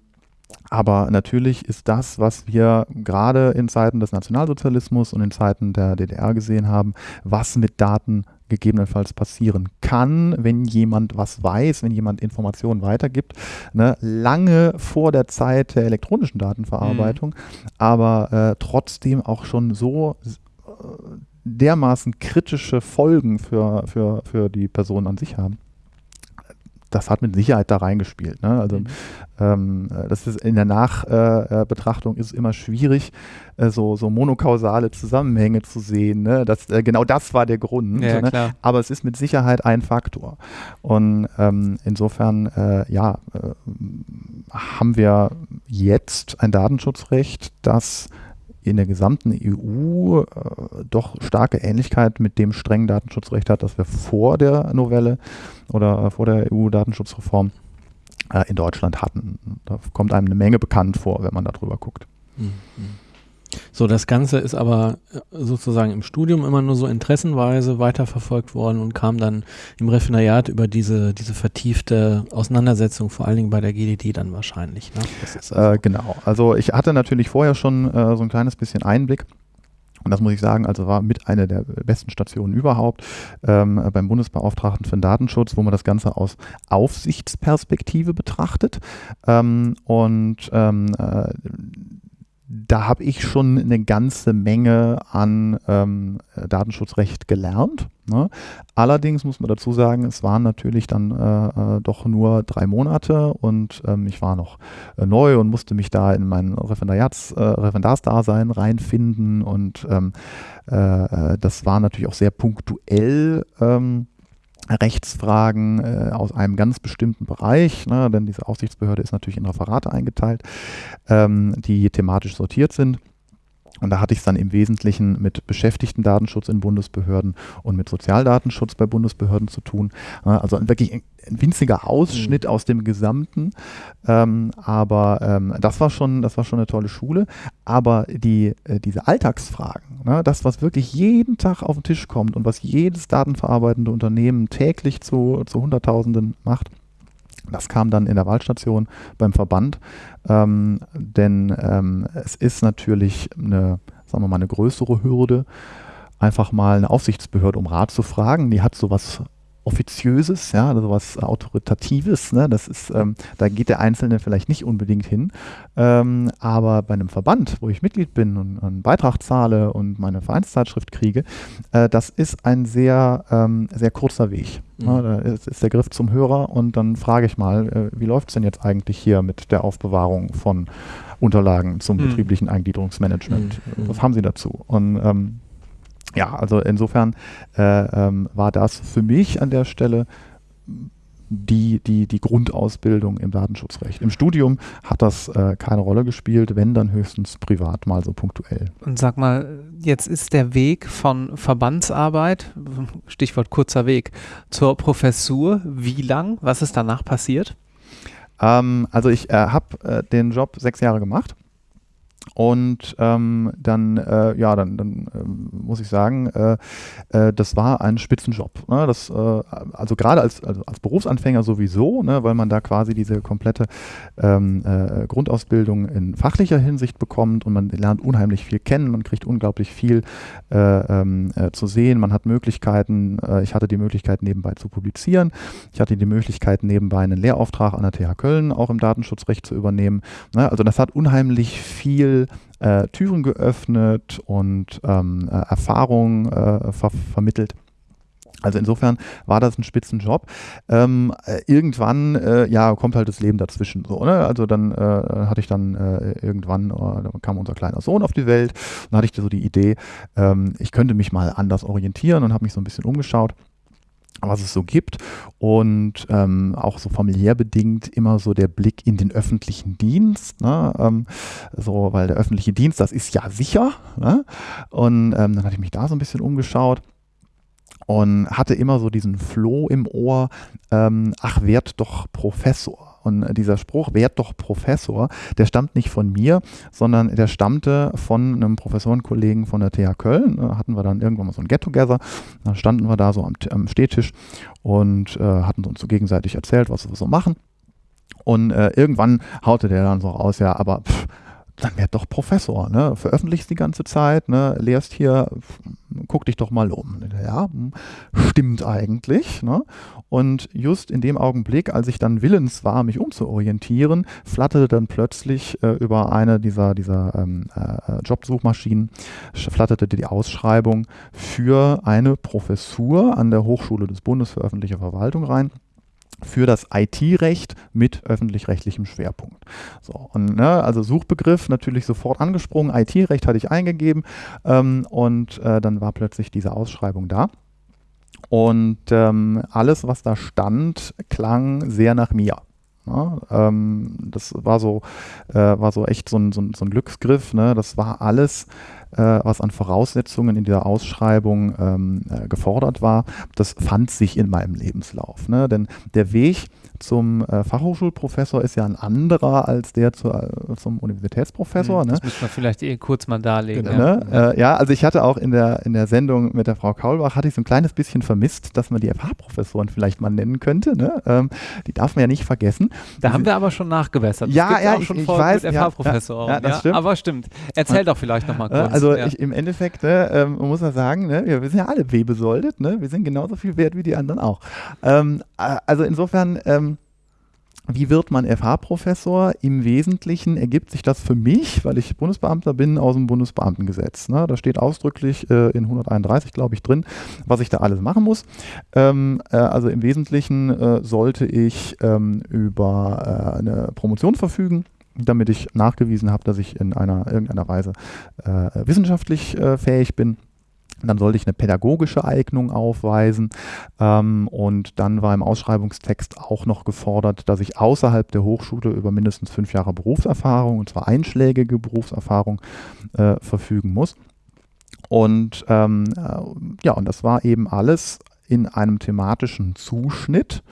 aber natürlich ist das, was wir gerade in Zeiten des Nationalsozialismus und in Zeiten der DDR gesehen haben, was mit Daten gegebenenfalls passieren kann, wenn jemand was weiß, wenn jemand Informationen weitergibt, ne, lange vor der Zeit der elektronischen Datenverarbeitung, mhm. aber äh, trotzdem auch schon so äh, dermaßen kritische Folgen für, für, für die Person an sich haben das hat mit Sicherheit da reingespielt. Ne? Also mhm. ähm, das ist in der Nachbetrachtung äh, ist es immer schwierig, äh, so, so monokausale Zusammenhänge zu sehen. Ne? Das, äh, genau das war der Grund. Ja, ne? Aber es ist mit Sicherheit ein Faktor. Und ähm, insofern, äh, ja, äh, haben wir jetzt ein Datenschutzrecht, das in der gesamten EU äh, doch starke Ähnlichkeit mit dem strengen Datenschutzrecht hat, das wir vor der Novelle oder äh, vor der EU-Datenschutzreform äh, in Deutschland hatten. Da kommt einem eine Menge bekannt vor, wenn man darüber guckt. Mhm. So, das Ganze ist aber äh, sozusagen im Studium immer nur so interessenweise weiterverfolgt worden und kam dann im Refinariat über diese, diese vertiefte Auseinandersetzung, vor allen Dingen bei der GDD dann wahrscheinlich. Ne? Also äh, genau. Also ich hatte natürlich vorher schon äh, so ein kleines bisschen Einblick und das muss ich sagen, also war mit einer der besten Stationen überhaupt ähm, beim Bundesbeauftragten für den Datenschutz, wo man das Ganze aus Aufsichtsperspektive betrachtet. Ähm, und ähm, äh, da habe ich schon eine ganze Menge an ähm, Datenschutzrecht gelernt. Ne? Allerdings muss man dazu sagen, es waren natürlich dann äh, äh, doch nur drei Monate und ähm, ich war noch äh, neu und musste mich da in mein Referendariats, äh, Referendarsdasein reinfinden und ähm, äh, äh, das war natürlich auch sehr punktuell. Ähm, Rechtsfragen äh, aus einem ganz bestimmten Bereich, ne, denn diese Aufsichtsbehörde ist natürlich in Referate eingeteilt, ähm, die thematisch sortiert sind. Und da hatte ich es dann im Wesentlichen mit Beschäftigten-Datenschutz in Bundesbehörden und mit Sozialdatenschutz bei Bundesbehörden zu tun. Also wirklich ein, winziger Ausschnitt mhm. aus dem Gesamten. Ähm, aber ähm, das war schon, das war schon eine tolle Schule. Aber die, äh, diese Alltagsfragen, ne, das, was wirklich jeden Tag auf den Tisch kommt und was jedes datenverarbeitende Unternehmen täglich zu, zu Hunderttausenden macht, das kam dann in der Wahlstation beim Verband, ähm, denn ähm, es ist natürlich eine, sagen wir mal, eine größere Hürde, einfach mal eine Aufsichtsbehörde um Rat zu fragen. Die hat sowas Offiziöses, ja, also was Autoritatives. Ne? Das ist, ähm, da geht der Einzelne vielleicht nicht unbedingt hin. Ähm, aber bei einem Verband, wo ich Mitglied bin und einen Beitrag zahle und meine Vereinszeitschrift kriege, äh, das ist ein sehr, ähm, sehr kurzer Weg. Mhm. Ne? Da ist, ist, der Griff zum Hörer und dann frage ich mal, äh, wie läuft es denn jetzt eigentlich hier mit der Aufbewahrung von Unterlagen zum mhm. betrieblichen Eingliederungsmanagement? Mhm. Was haben Sie dazu? Und ähm, ja, also insofern äh, ähm, war das für mich an der Stelle die, die, die Grundausbildung im Datenschutzrecht. Im Studium hat das äh, keine Rolle gespielt, wenn dann höchstens privat mal so punktuell. Und sag mal, jetzt ist der Weg von Verbandsarbeit, Stichwort kurzer Weg, zur Professur, wie lang? Was ist danach passiert? Ähm, also ich äh, habe äh, den Job sechs Jahre gemacht und ähm, dann, äh, ja, dann, dann äh, muss ich sagen, äh, äh, das war ein Spitzenjob. Ne? Das, äh, also gerade als, also als Berufsanfänger sowieso, ne? weil man da quasi diese komplette ähm, äh, Grundausbildung in fachlicher Hinsicht bekommt und man lernt unheimlich viel kennen, man kriegt unglaublich viel ähm, zu sehen, man hat Möglichkeiten, ich hatte die Möglichkeit nebenbei zu publizieren, ich hatte die Möglichkeit nebenbei einen Lehrauftrag an der TH Köln auch im Datenschutzrecht zu übernehmen. Ne? Also das hat unheimlich viel äh, Türen geöffnet und ähm, äh, Erfahrungen äh, ver vermittelt. Also insofern war das ein Spitzenjob. Ähm, äh, irgendwann, äh, ja, kommt halt das Leben dazwischen. So, ne? Also dann äh, hatte ich dann äh, irgendwann, äh, kam unser kleiner Sohn auf die Welt. Und hatte ich so die Idee, ähm, ich könnte mich mal anders orientieren und habe mich so ein bisschen umgeschaut was es so gibt und ähm, auch so familiär bedingt immer so der Blick in den öffentlichen Dienst, ne? ähm, so, weil der öffentliche Dienst, das ist ja sicher ne? und ähm, dann hatte ich mich da so ein bisschen umgeschaut und hatte immer so diesen Floh im Ohr, ähm, ach, werd doch Professor. Und dieser Spruch, werd doch Professor, der stammt nicht von mir, sondern der stammte von einem Professorenkollegen von der TH Köln. Da hatten wir dann irgendwann mal so ein Get-Together. Da standen wir da so am, am Stehtisch und äh, hatten uns so gegenseitig erzählt, was wir so machen. Und äh, irgendwann haute der dann so raus, ja, aber pff, dann werd doch Professor, ne? Veröffentlichst die ganze Zeit, ne? Lehrst hier, guck dich doch mal um. Ja, stimmt eigentlich, ne? Und just in dem Augenblick, als ich dann willens war, mich umzuorientieren, flatterte dann plötzlich äh, über eine dieser, dieser ähm, äh, Jobsuchmaschinen, flatterte die Ausschreibung für eine Professur an der Hochschule des Bundes für öffentliche Verwaltung rein für das IT-Recht mit öffentlich-rechtlichem Schwerpunkt. So, und, ne, also Suchbegriff natürlich sofort angesprungen, IT-Recht hatte ich eingegeben ähm, und äh, dann war plötzlich diese Ausschreibung da. Und ähm, alles, was da stand, klang sehr nach mir. Ja, ähm, das war so, äh, war so echt so ein, so ein, so ein Glücksgriff. Ne? Das war alles äh, was an Voraussetzungen in dieser Ausschreibung ähm, äh, gefordert war, das fand sich in meinem Lebenslauf. Ne? Denn der Weg zum äh, Fachhochschulprofessor ist ja ein anderer als der zu, äh, zum Universitätsprofessor. Mhm, ne? Das müssen wir vielleicht eh kurz mal darlegen. Genau. Ne? Äh, ja, also ich hatte auch in der, in der Sendung mit der Frau Kaulbach, hatte ich so ein kleines bisschen vermisst, dass man die FH-Professoren vielleicht mal nennen könnte. Ne? Ähm, die darf man ja nicht vergessen. Da haben wir aber schon nachgebessert. Das ja, ja, auch schon ich, ich weiß, mit FH-Professoren. Ja, ja, das stimmt. Aber stimmt. Erzähl doch vielleicht nochmal kurz. Also ich, im Endeffekt, ne, ähm, muss man sagen, ne, wir, sind ja alle wehbesoldet, ne? wir sind genauso viel wert wie die anderen auch. Ähm, also insofern ähm, wie wird man FH-Professor? Im Wesentlichen ergibt sich das für mich, weil ich Bundesbeamter bin, aus dem Bundesbeamtengesetz. Ne? Da steht ausdrücklich äh, in 131, glaube ich, drin, was ich da alles machen muss. Ähm, äh, also im Wesentlichen äh, sollte ich ähm, über äh, eine Promotion verfügen damit ich nachgewiesen habe, dass ich in einer irgendeiner Weise äh, wissenschaftlich äh, fähig bin. Dann sollte ich eine pädagogische Eignung aufweisen ähm, und dann war im Ausschreibungstext auch noch gefordert, dass ich außerhalb der Hochschule über mindestens fünf Jahre Berufserfahrung und zwar einschlägige Berufserfahrung äh, verfügen muss. Und ähm, äh, ja, und das war eben alles in einem thematischen Zuschnitt,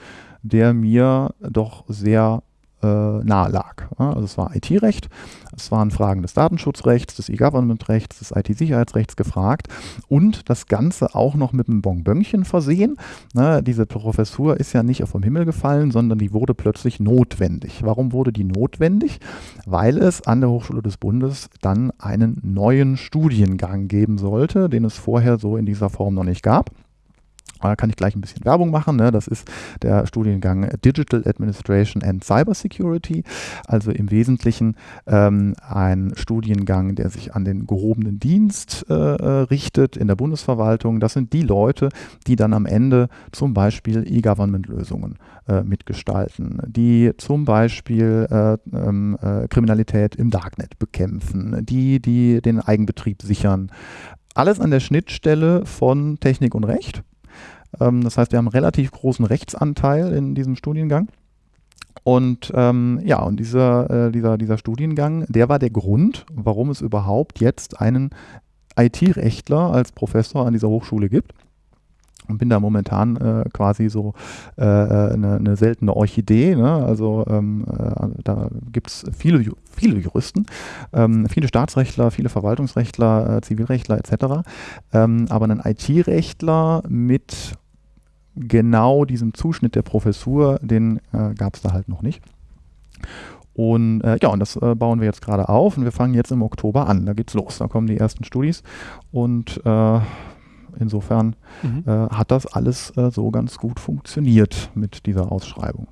der mir doch sehr äh, nahe lag. Also es war IT-Recht, es waren Fragen des Datenschutzrechts, des E-Government-Rechts, des IT-Sicherheitsrechts gefragt und das Ganze auch noch mit einem Bonbönchen versehen. Ne, diese Professur ist ja nicht vom Himmel gefallen, sondern die wurde plötzlich notwendig. Warum wurde die notwendig? Weil es an der Hochschule des Bundes dann einen neuen Studiengang geben sollte, den es vorher so in dieser Form noch nicht gab. Da kann ich gleich ein bisschen Werbung machen. Ne? Das ist der Studiengang Digital Administration and Cybersecurity. Also im Wesentlichen ähm, ein Studiengang, der sich an den gehobenen Dienst äh, äh, richtet in der Bundesverwaltung. Das sind die Leute, die dann am Ende zum Beispiel E-Government-Lösungen äh, mitgestalten, die zum Beispiel äh, ähm, äh, Kriminalität im Darknet bekämpfen, die, die den Eigenbetrieb sichern. Alles an der Schnittstelle von Technik und Recht. Ähm, das heißt, wir haben einen relativ großen Rechtsanteil in diesem Studiengang. Und ähm, ja, und dieser, äh, dieser, dieser Studiengang, der war der Grund, warum es überhaupt jetzt einen IT-Rechtler als Professor an dieser Hochschule gibt. Und bin da momentan äh, quasi so äh, äh eine, eine, seltene Orchidee. Ne? Also ähm, äh, da gibt es viele, viele Juristen, ähm, viele Staatsrechtler, viele Verwaltungsrechtler, äh, Zivilrechtler etc. Ähm, aber einen IT-Rechtler mit genau diesem Zuschnitt der Professur, den äh, gab es da halt noch nicht. Und äh, ja, und das äh, bauen wir jetzt gerade auf und wir fangen jetzt im Oktober an. Da geht's los, da kommen die ersten Studis und äh, insofern mhm. Äh, hat das alles äh, so ganz gut funktioniert mit dieser Ausschreibung.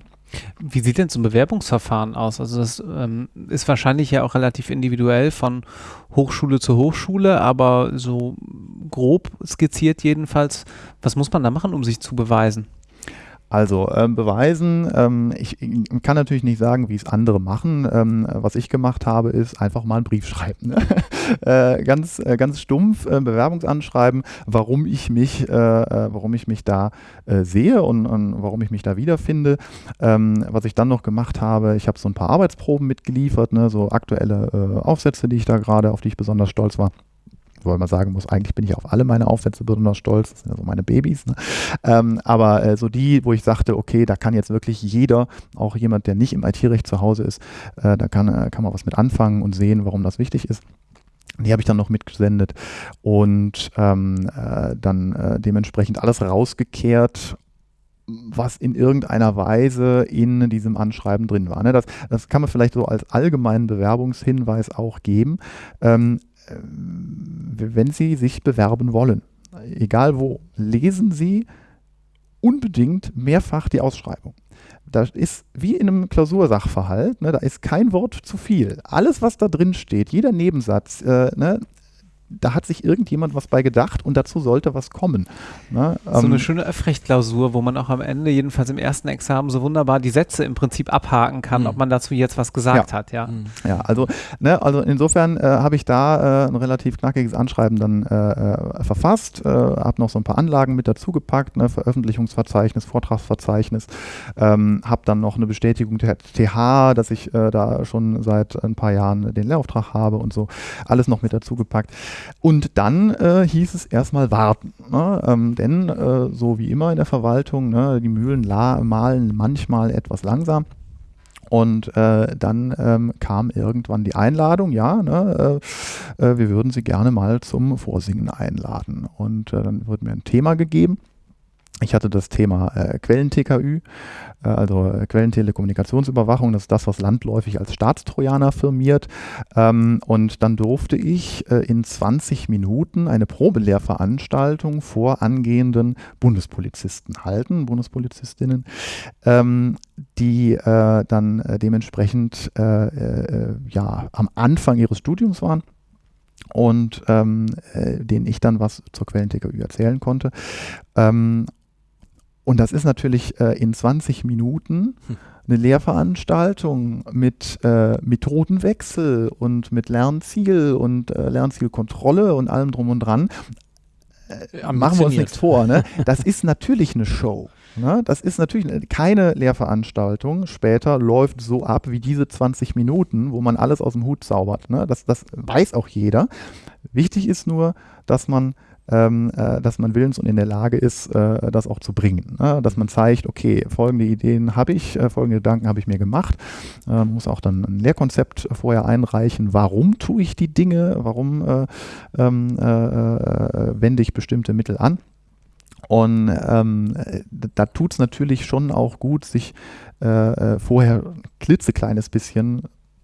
Wie sieht denn so ein Bewerbungsverfahren aus? Also das ähm, ist wahrscheinlich ja auch relativ individuell von Hochschule zu Hochschule, aber so grob skizziert jedenfalls, was muss man da machen, um sich zu beweisen? Also ähm, beweisen, ähm, ich, ich, kann natürlich nicht sagen, wie es andere machen. Ähm, was ich gemacht habe, ist einfach mal einen Brief schreiben. Ne? [LAUGHS] äh, ganz, äh, ganz stumpf äh, Bewerbungsanschreiben, warum ich mich, äh, äh, warum ich mich da äh, sehe und, und, warum ich mich da wiederfinde. Ähm, was ich dann noch gemacht habe, ich habe so ein paar Arbeitsproben mitgeliefert, ne? so aktuelle Aufsätze, die ich da gerade, auf die ich besonders stolz war weil man sagen muss, eigentlich bin ich auf alle meine Aufsätze besonders stolz, das sind ja so meine Babys. Ne? Ähm, aber äh, so die, wo ich sagte, okay, da kann jetzt wirklich jeder, auch jemand, der nicht im IT-Recht zu Hause ist, äh, da kann, äh, kann man was mit anfangen und sehen, warum das wichtig ist. Die habe ich dann noch mitgesendet und ähm, äh, dann äh, dementsprechend alles rausgekehrt was in irgendeiner Weise in diesem Anschreiben drin war. Ne? Das, das kann man vielleicht so als allgemeinen Bewerbungshinweis auch geben. Ähm, äh, wenn Sie sich bewerben wollen, egal wo, lesen Sie unbedingt mehrfach die Ausschreibung. Da ist wie in einem Klausursachverhalt, ne, da ist kein Wort zu viel. Alles, was da drin steht, jeder Nebensatz, äh, ne, da hat sich irgendjemand was bei gedacht und dazu sollte was kommen. Ne? So ähm, eine schöne Öffrechtklausur, wo man auch am Ende, jedenfalls im ersten Examen, so wunderbar die Sätze im Prinzip abhaken kann, mhm. ob man dazu jetzt was gesagt ja. hat. Ja, mhm. ja also, ne, also insofern äh, habe ich da äh, ein relativ knackiges Anschreiben dann äh, äh verfasst, äh, habe noch so ein paar Anlagen mit dazu gepackt, ne, Veröffentlichungsverzeichnis, Vortragsverzeichnis, ähm, habe dann noch eine Bestätigung der TH, dass ich äh, da schon seit ein paar Jahren den Lehrauftrag habe und so, alles noch mit dazu gepackt. Und dann äh, hieß es erstmal warten. Ne? Ähm, denn äh, so wie immer in der Verwaltung, ne, die Mühlen malen manchmal etwas langsam. Und äh, dann ähm, kam irgendwann die Einladung, ja, ne, äh, äh wir würden Sie gerne mal zum Vorsingen einladen. Und äh, dann wurde mir ein Thema gegeben. Ich hatte das Thema äh, Quellen-TKÜ, äh, also äh, Quellentelekommunikationsüberwachung, das ist das, was landläufig als Staatstrojaner firmiert. Ähm, und dann durfte ich äh, in 20 Minuten eine Probelehrveranstaltung vor angehenden Bundespolizisten halten, Bundespolizistinnen, ähm, die äh, dann äh, dementsprechend ja, am Anfang ihres Studiums waren und ähm, äh, denen ich dann was zur Quellen-TKÜ erzählen konnte. Ähm, und das ist natürlich äh, in 20 Minuten hm. eine Lehrveranstaltung mit äh, Methodenwechsel und mit Lernziel und äh, Lernzielkontrolle und allem drum und dran. Äh, machen wir uns nichts vor. Ne? Das ist natürlich eine Show. Ne? Das ist natürlich keine Lehrveranstaltung. Später läuft so ab wie diese 20 Minuten, wo man alles aus dem Hut zaubert. Ne? Das, das weiß auch jeder. Wichtig ist nur, dass man ähm, äh, dass man willens und in der Lage ist, äh, das auch zu bringen. Ne? Dass man zeigt, okay, folgende Ideen habe ich, äh, folgende Gedanken habe ich mir gemacht. Man ähm, muss auch dann ein Lehrkonzept vorher einreichen. Warum tue ich die Dinge? Warum äh, ähm, äh, äh, wende ich bestimmte Mittel an? Und ähm, da tut es natürlich schon auch gut, sich äh, vorher ein klitzekleines bisschen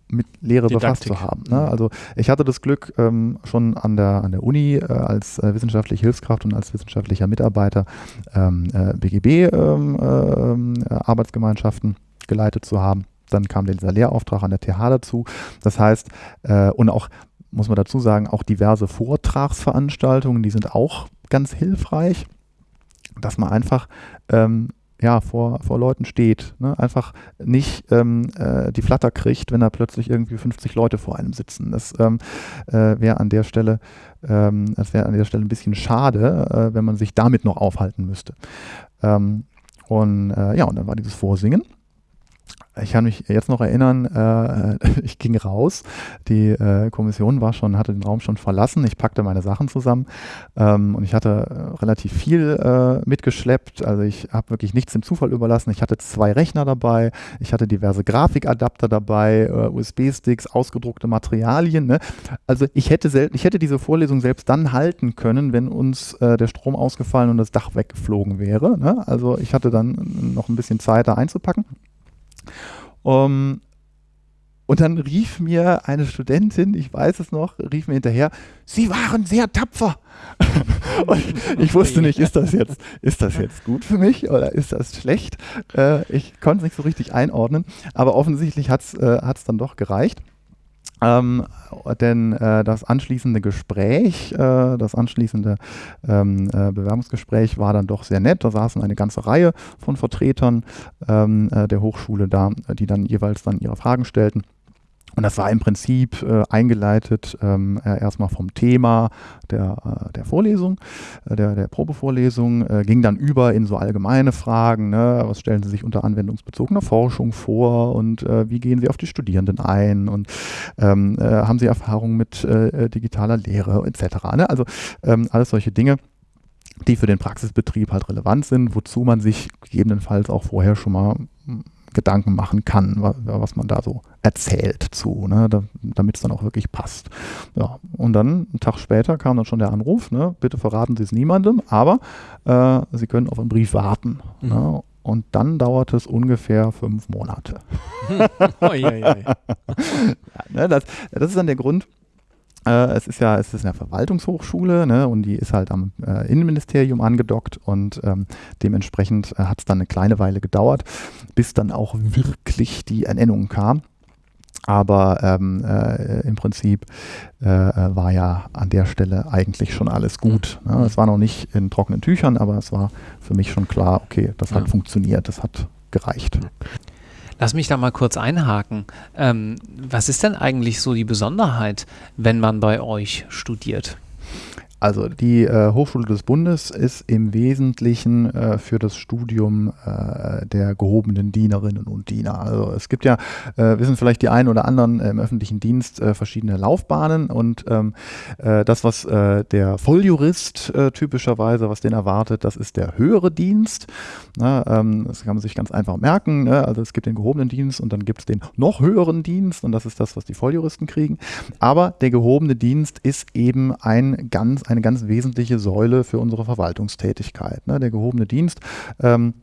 mit Lehre Didaktik. befasst zu haben. Ne? Mhm. Also ich hatte das Glück, ähm, schon an der, an der Uni äh, als äh, wissenschaftliche Hilfskraft und als wissenschaftlicher Mitarbeiter ähm, äh, BGB-Arbeitsgemeinschaften ähm, äh, geleitet zu haben. Dann kam dieser Lehrauftrag an der TH dazu. Das heißt, äh, und auch, muss man dazu sagen, auch diverse Vortragsveranstaltungen, die sind auch ganz hilfreich, dass man einfach ähm, ja, vor, vor Leuten steht. Ne? Einfach nicht ähm, äh, die Flatter kriegt, wenn da plötzlich irgendwie 50 Leute vor einem sitzen. Das ähm, äh, wäre an der Stelle, ähm, das wäre an der Stelle ein bisschen schade, äh, wenn man sich damit noch aufhalten müsste. Ähm, und äh, ja, und dann war dieses Vorsingen ich kann mich jetzt noch erinnern, äh, [LAUGHS] ich ging raus, die äh, Kommission war schon, hatte den Raum schon verlassen, ich packte meine Sachen zusammen ähm, und ich hatte äh, relativ viel äh, mitgeschleppt, also ich habe wirklich nichts dem Zufall überlassen. Ich hatte zwei Rechner dabei, ich hatte diverse Grafikadapter dabei, äh, USB-Sticks, ausgedruckte Materialien. Ne? Also ich hätte, ich hätte diese Vorlesung selbst dann halten können, wenn uns äh, der Strom ausgefallen und das Dach weggeflogen wäre. Ne? Also ich hatte dann noch ein bisschen Zeit da einzupacken. Um, und dann rief mir eine Studentin, ich weiß es noch, rief mir hinterher, Sie waren sehr tapfer. [LAUGHS] und ich wusste nicht, ist das jetzt, ist das jetzt gut für mich oder ist das schlecht? Äh, ich konnte es nicht so richtig einordnen, aber offensichtlich hat es äh, dann doch gereicht. Ähm, denn äh, das anschließende Gespräch, äh, das anschließende ähm, äh, Bewerbungsgespräch war dann doch sehr nett. Da saßen eine ganze Reihe von Vertretern ähm, äh, der Hochschule da, die dann jeweils dann ihre Fragen stellten. Und das war im Prinzip äh, eingeleitet ähm, äh, erstmal vom Thema der, äh, der Vorlesung, äh, der, der Probevorlesung, äh, ging dann über in so allgemeine Fragen. Ne? Was stellen Sie sich unter anwendungsbezogener Forschung vor und äh, wie gehen Sie auf die Studierenden ein und ähm, haben Sie Erfahrung mit digitaler Lehre etc. Ne? Also ähm, alles solche Dinge die für den Praxisbetrieb halt relevant sind, wozu man sich gegebenenfalls auch vorher schon mal Gedanken machen kann, was man da so erzählt zu, ne, da, damit es dann auch wirklich passt. Ja, und dann, einen Tag später, kam dann schon der Anruf, ne, bitte verraten Sie es niemandem, aber äh, Sie können auf einen Brief warten. Mhm. Ne, und dann dauert es ungefähr fünf Monate. [LAUGHS] ja, ne, das, das ist dann der Grund, äh, es ist ja, es ist eine Verwaltungshochschule ne, und die ist halt am äh, Innenministerium angedockt und ähm, dementsprechend äh, hat es dann eine kleine Weile gedauert, bis dann auch wirklich die Ernennung kam. Aber ähm, äh, im Prinzip äh, war ja an der Stelle eigentlich schon alles gut. Ne? Es war noch nicht in trockenen Tüchern, aber es war für mich schon klar, okay, das ja. hat funktioniert, das hat gereicht. Lass mich da mal kurz einhaken. Ähm, was ist denn eigentlich so die Besonderheit, wenn man bei euch studiert? Also die äh, Hochschule des Bundes ist im Wesentlichen äh, für das Studium äh, der gehobenen Dienerinnen und Diener. Also es gibt ja, äh, wissen vielleicht die einen oder anderen im öffentlichen Dienst äh, verschiedene Laufbahnen und ähm, äh, das, was der Volljurist typischerweise, was den erwartet, das ist der höhere Dienst. Na, ähm, das kann man sich ganz einfach merken. Ne? Also es gibt den gehobenen Dienst und dann gibt es den noch höheren Dienst und das ist das, was die Volljuristen kriegen. Aber der gehobene Dienst ist eben ein ganz eine ganz wesentliche Säule für unsere Verwaltungstätigkeit. Ne? Der gehobene Dienst. Ähm,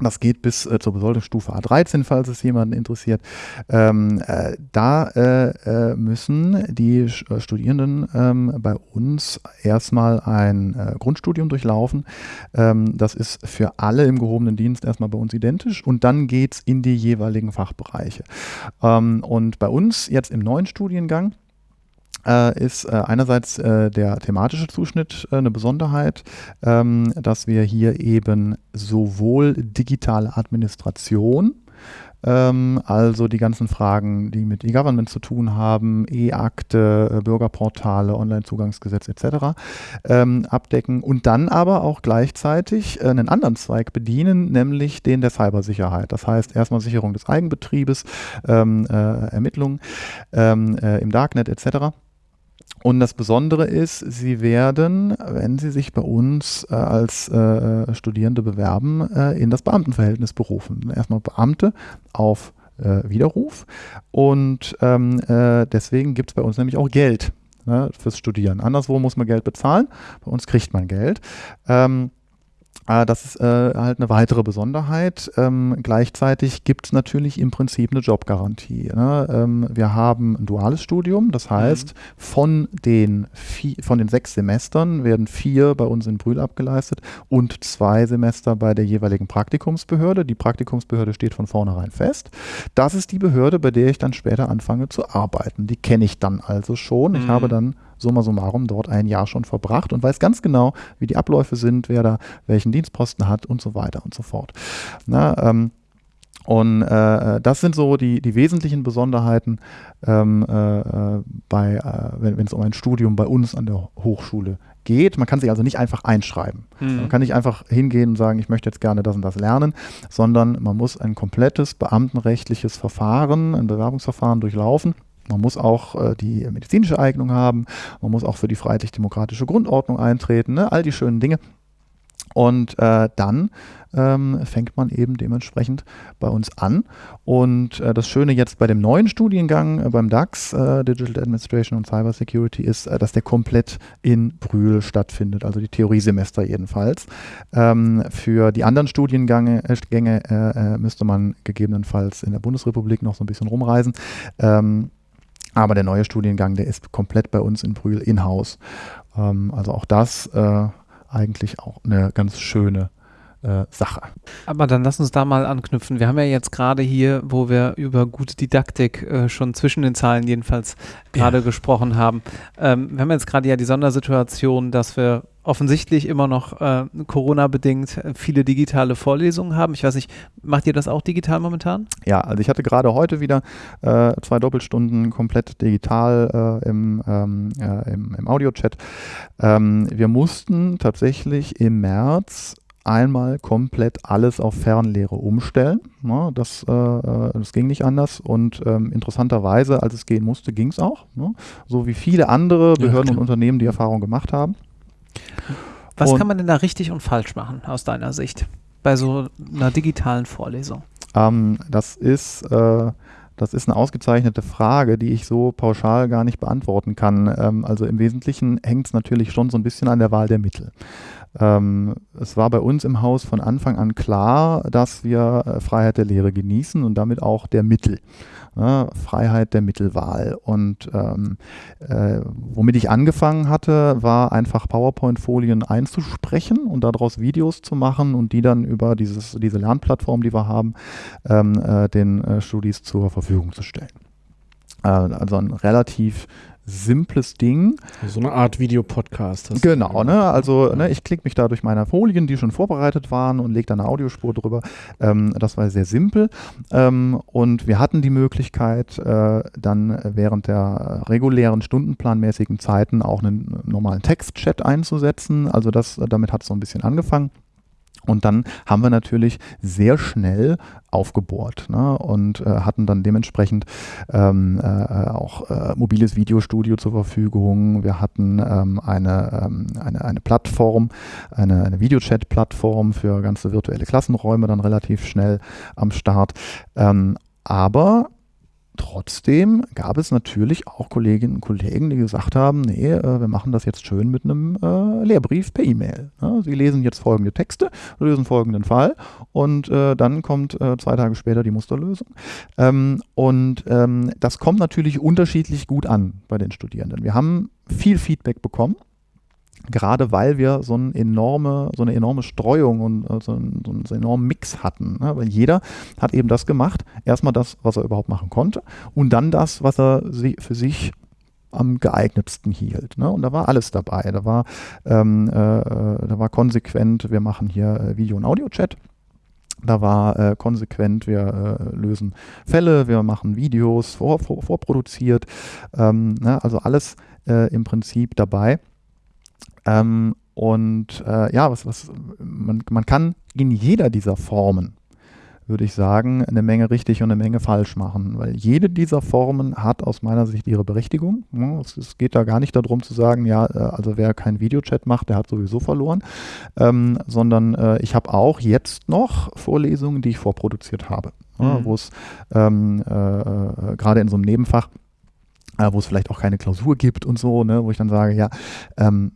das geht bis äh, zur Besoldungsstufe A13, falls es jemanden interessiert. Ähm, äh, da äh, äh müssen die äh, Studierenden ähm, bei uns erstmal ein äh, Grundstudium durchlaufen. Ähm, das ist für alle im gehobenen Dienst erstmal bei uns identisch und dann geht es in die jeweiligen Fachbereiche. Ähm, und bei uns jetzt im neuen Studiengang äh, ist äh, einerseits äh, der thematische Zuschnitt äh, eine Besonderheit, ähm, dass wir hier eben sowohl digitale Administration ähm, also die ganzen Fragen, die mit E-Government zu tun haben, E-Akte, äh, Bürgerportale, Onlinezugangsgesetz etc. Ähm, abdecken und dann aber auch gleichzeitig äh, einen anderen Zweig bedienen, nämlich den der Cybersicherheit. Das heißt erstmal Sicherung des Eigenbetriebes, ähm, äh, Ermittlungen ähm, äh, im Darknet etc. Und das Besondere ist, Sie werden, wenn Sie sich bei uns äh, als äh, Studierende bewerben, äh, in das Beamtenverhältnis berufen. Erstmal Beamte auf äh, Widerruf und ähm, äh, deswegen gibt es bei uns nämlich auch Geld ne, fürs Studieren. Anderswo muss man Geld bezahlen, bei uns kriegt man Geld. Ähm, äh, das ist äh, halt eine weitere Besonderheit. Ähm, gleichzeitig gibt es natürlich im Prinzip eine Jobgarantie. Ne? Ähm, wir haben ein duales Studium, das heißt, mhm. von, den vier, von den sechs Semestern werden vier bei uns in Brühl abgeleistet und zwei Semester bei der jeweiligen Praktikumsbehörde. Die Praktikumsbehörde steht von vornherein fest. Das ist die Behörde, bei der ich dann später anfange zu arbeiten. Die kenne ich dann also schon. Ich habe mhm. dann summa summarum dort ein Jahr schon verbracht und weiß ganz genau, wie die Abläufe sind, wer da welchen Dienstposten hat und so weiter und so fort. Na, ähm, und äh, das sind so die, die wesentlichen Besonderheiten ähm, äh, äh bei, äh, wenn es um ein Studium bei uns an der Hochschule geht. Man kann sich also nicht einfach einschreiben. Mhm. Man kann nicht einfach hingehen und sagen, ich möchte jetzt gerne das und das lernen, sondern man muss ein komplettes beamtenrechtliches Verfahren, ein Bewerbungsverfahren durchlaufen. Man muss auch äh, die medizinische Eignung haben, man muss auch für die freiheitlich-demokratische Grundordnung eintreten, ne? all die schönen Dinge. Und äh, dann ähm, fängt man eben dementsprechend bei uns an. Und äh, das Schöne jetzt bei dem neuen Studiengang äh, beim DAX, äh, Digital Administration und Cyber Security, ist, äh, dass der komplett in Brühl stattfindet, also die Theoriesemester jedenfalls. Ähm, für die anderen Studiengänge äh, Gänge, müsste man gegebenenfalls in der Bundesrepublik noch so ein bisschen rumreisen. Ähm, aber der neue Studiengang, der ist komplett bei uns in Brühl in-house. Ähm, also auch das äh, eigentlich auch eine ganz schöne äh, Sache. Aber dann lass uns da mal anknüpfen. Wir haben ja jetzt gerade hier, wo wir über gute Didaktik äh, schon zwischen den Zahlen jedenfalls gerade ja. gesprochen haben. Ähm, wir haben jetzt gerade ja die Sondersituation, dass wir offensichtlich immer noch äh, Corona-bedingt äh, viele digitale Vorlesungen haben. Ich weiß nicht, macht ihr das auch digital momentan? Ja, also ich hatte gerade heute wieder äh, zwei Doppelstunden komplett digital äh, im, ähm, äh, im, im Audio-Chat. Ähm, wir mussten tatsächlich im März einmal komplett alles auf Fernlehre umstellen. Ja, das, äh, äh, das ging nicht anders und ähm, interessanterweise, als es gehen musste, ging es auch. Ne? So wie viele andere Behörden ja, und Unternehmen die Erfahrung gemacht haben. Was und kann man denn da richtig und falsch machen aus deiner Sicht bei so einer digitalen Vorlesung? Ähm, das ist äh, das ist eine ausgezeichnete Frage, die ich so pauschal gar nicht beantworten kann. Ähm, also im Wesentlichen hängt es natürlich schon so ein bisschen an der Wahl der Mittel. Ähm, es war bei uns im Haus von Anfang an klar, dass wir äh, Freiheit der Lehre genießen und damit auch der Mittel. Ja, Freiheit der Mittelwahl. Und ähm, äh, womit ich angefangen hatte, war einfach PowerPoint-Folien einzusprechen und daraus Videos zu machen und die dann über dieses, diese Lernplattform, die wir haben, ähm, äh, den äh, Studis zur Verfügung zu stellen. Äh, also ein relativ simples Ding. So eine Art Videopodcast. Genau, ne? Also ne, ich klicke mich da durch meine Folien, die schon vorbereitet waren und lege da eine Audiospur drüber. Ähm, das war sehr simpel. Ähm, und wir hatten die Möglichkeit, äh, dann während der regulären stundenplanmäßigen Zeiten auch einen normalen Textchat einzusetzen. Also das, damit hat es so ein bisschen angefangen. Und dann haben wir natürlich sehr schnell aufgebohrt ne, und äh, hatten dann dementsprechend ähm, äh, auch äh, mobiles Videostudio zur Verfügung. Wir hatten ähm, eine, ähm, eine, eine Plattform, eine, eine Videochat-Plattform für ganze virtuelle Klassenräume dann relativ schnell am Start. Ähm, aber Trotzdem gab es natürlich auch Kolleginnen und Kollegen, die gesagt haben, nee, äh, wir machen das jetzt schön mit einem äh, Lehrbrief per E-Mail. Sie lesen jetzt folgende Texte, lösen folgenden Fall und äh, dann kommt zwei Tage später die Musterlösung. Ähm, und ähm, das kommt natürlich unterschiedlich gut an bei den Studierenden. Wir haben viel Feedback bekommen gerade weil wir so, eine enorme, so eine enorme Streuung und äh, so, einen, so einen enormen Mix hatten. Ne? Weil jeder hat eben das gemacht, erstmal das, was er überhaupt machen konnte und dann das, was er für sich am geeignetsten hielt. Ne? Und da war alles dabei. Da war, ähm, äh, da war konsequent, wir machen hier äh, Video- und Audio-Chat. Da war äh, konsequent, wir äh, lösen Fälle, wir machen Videos vor, vor, vorproduziert. Ähm, ne? Also alles äh, im Prinzip dabei. Ähm, und äh, ja, was, was, man, man kann in jeder dieser Formen, würde ich sagen, eine Menge richtig und eine Menge falsch machen, weil jede dieser Formen hat aus meiner Sicht ihre Berechtigung. Es, es geht da gar nicht darum zu sagen, ja, äh, also wer keinen Videochat macht, der hat sowieso verloren, ähm, sondern äh, ich habe auch jetzt noch Vorlesungen, die ich vorproduziert habe, mhm. wo es ähm, äh, äh, gerade in so einem Nebenfach wo es vielleicht auch keine Klausur gibt und so, ne, wo ich dann sage, ja, ähm,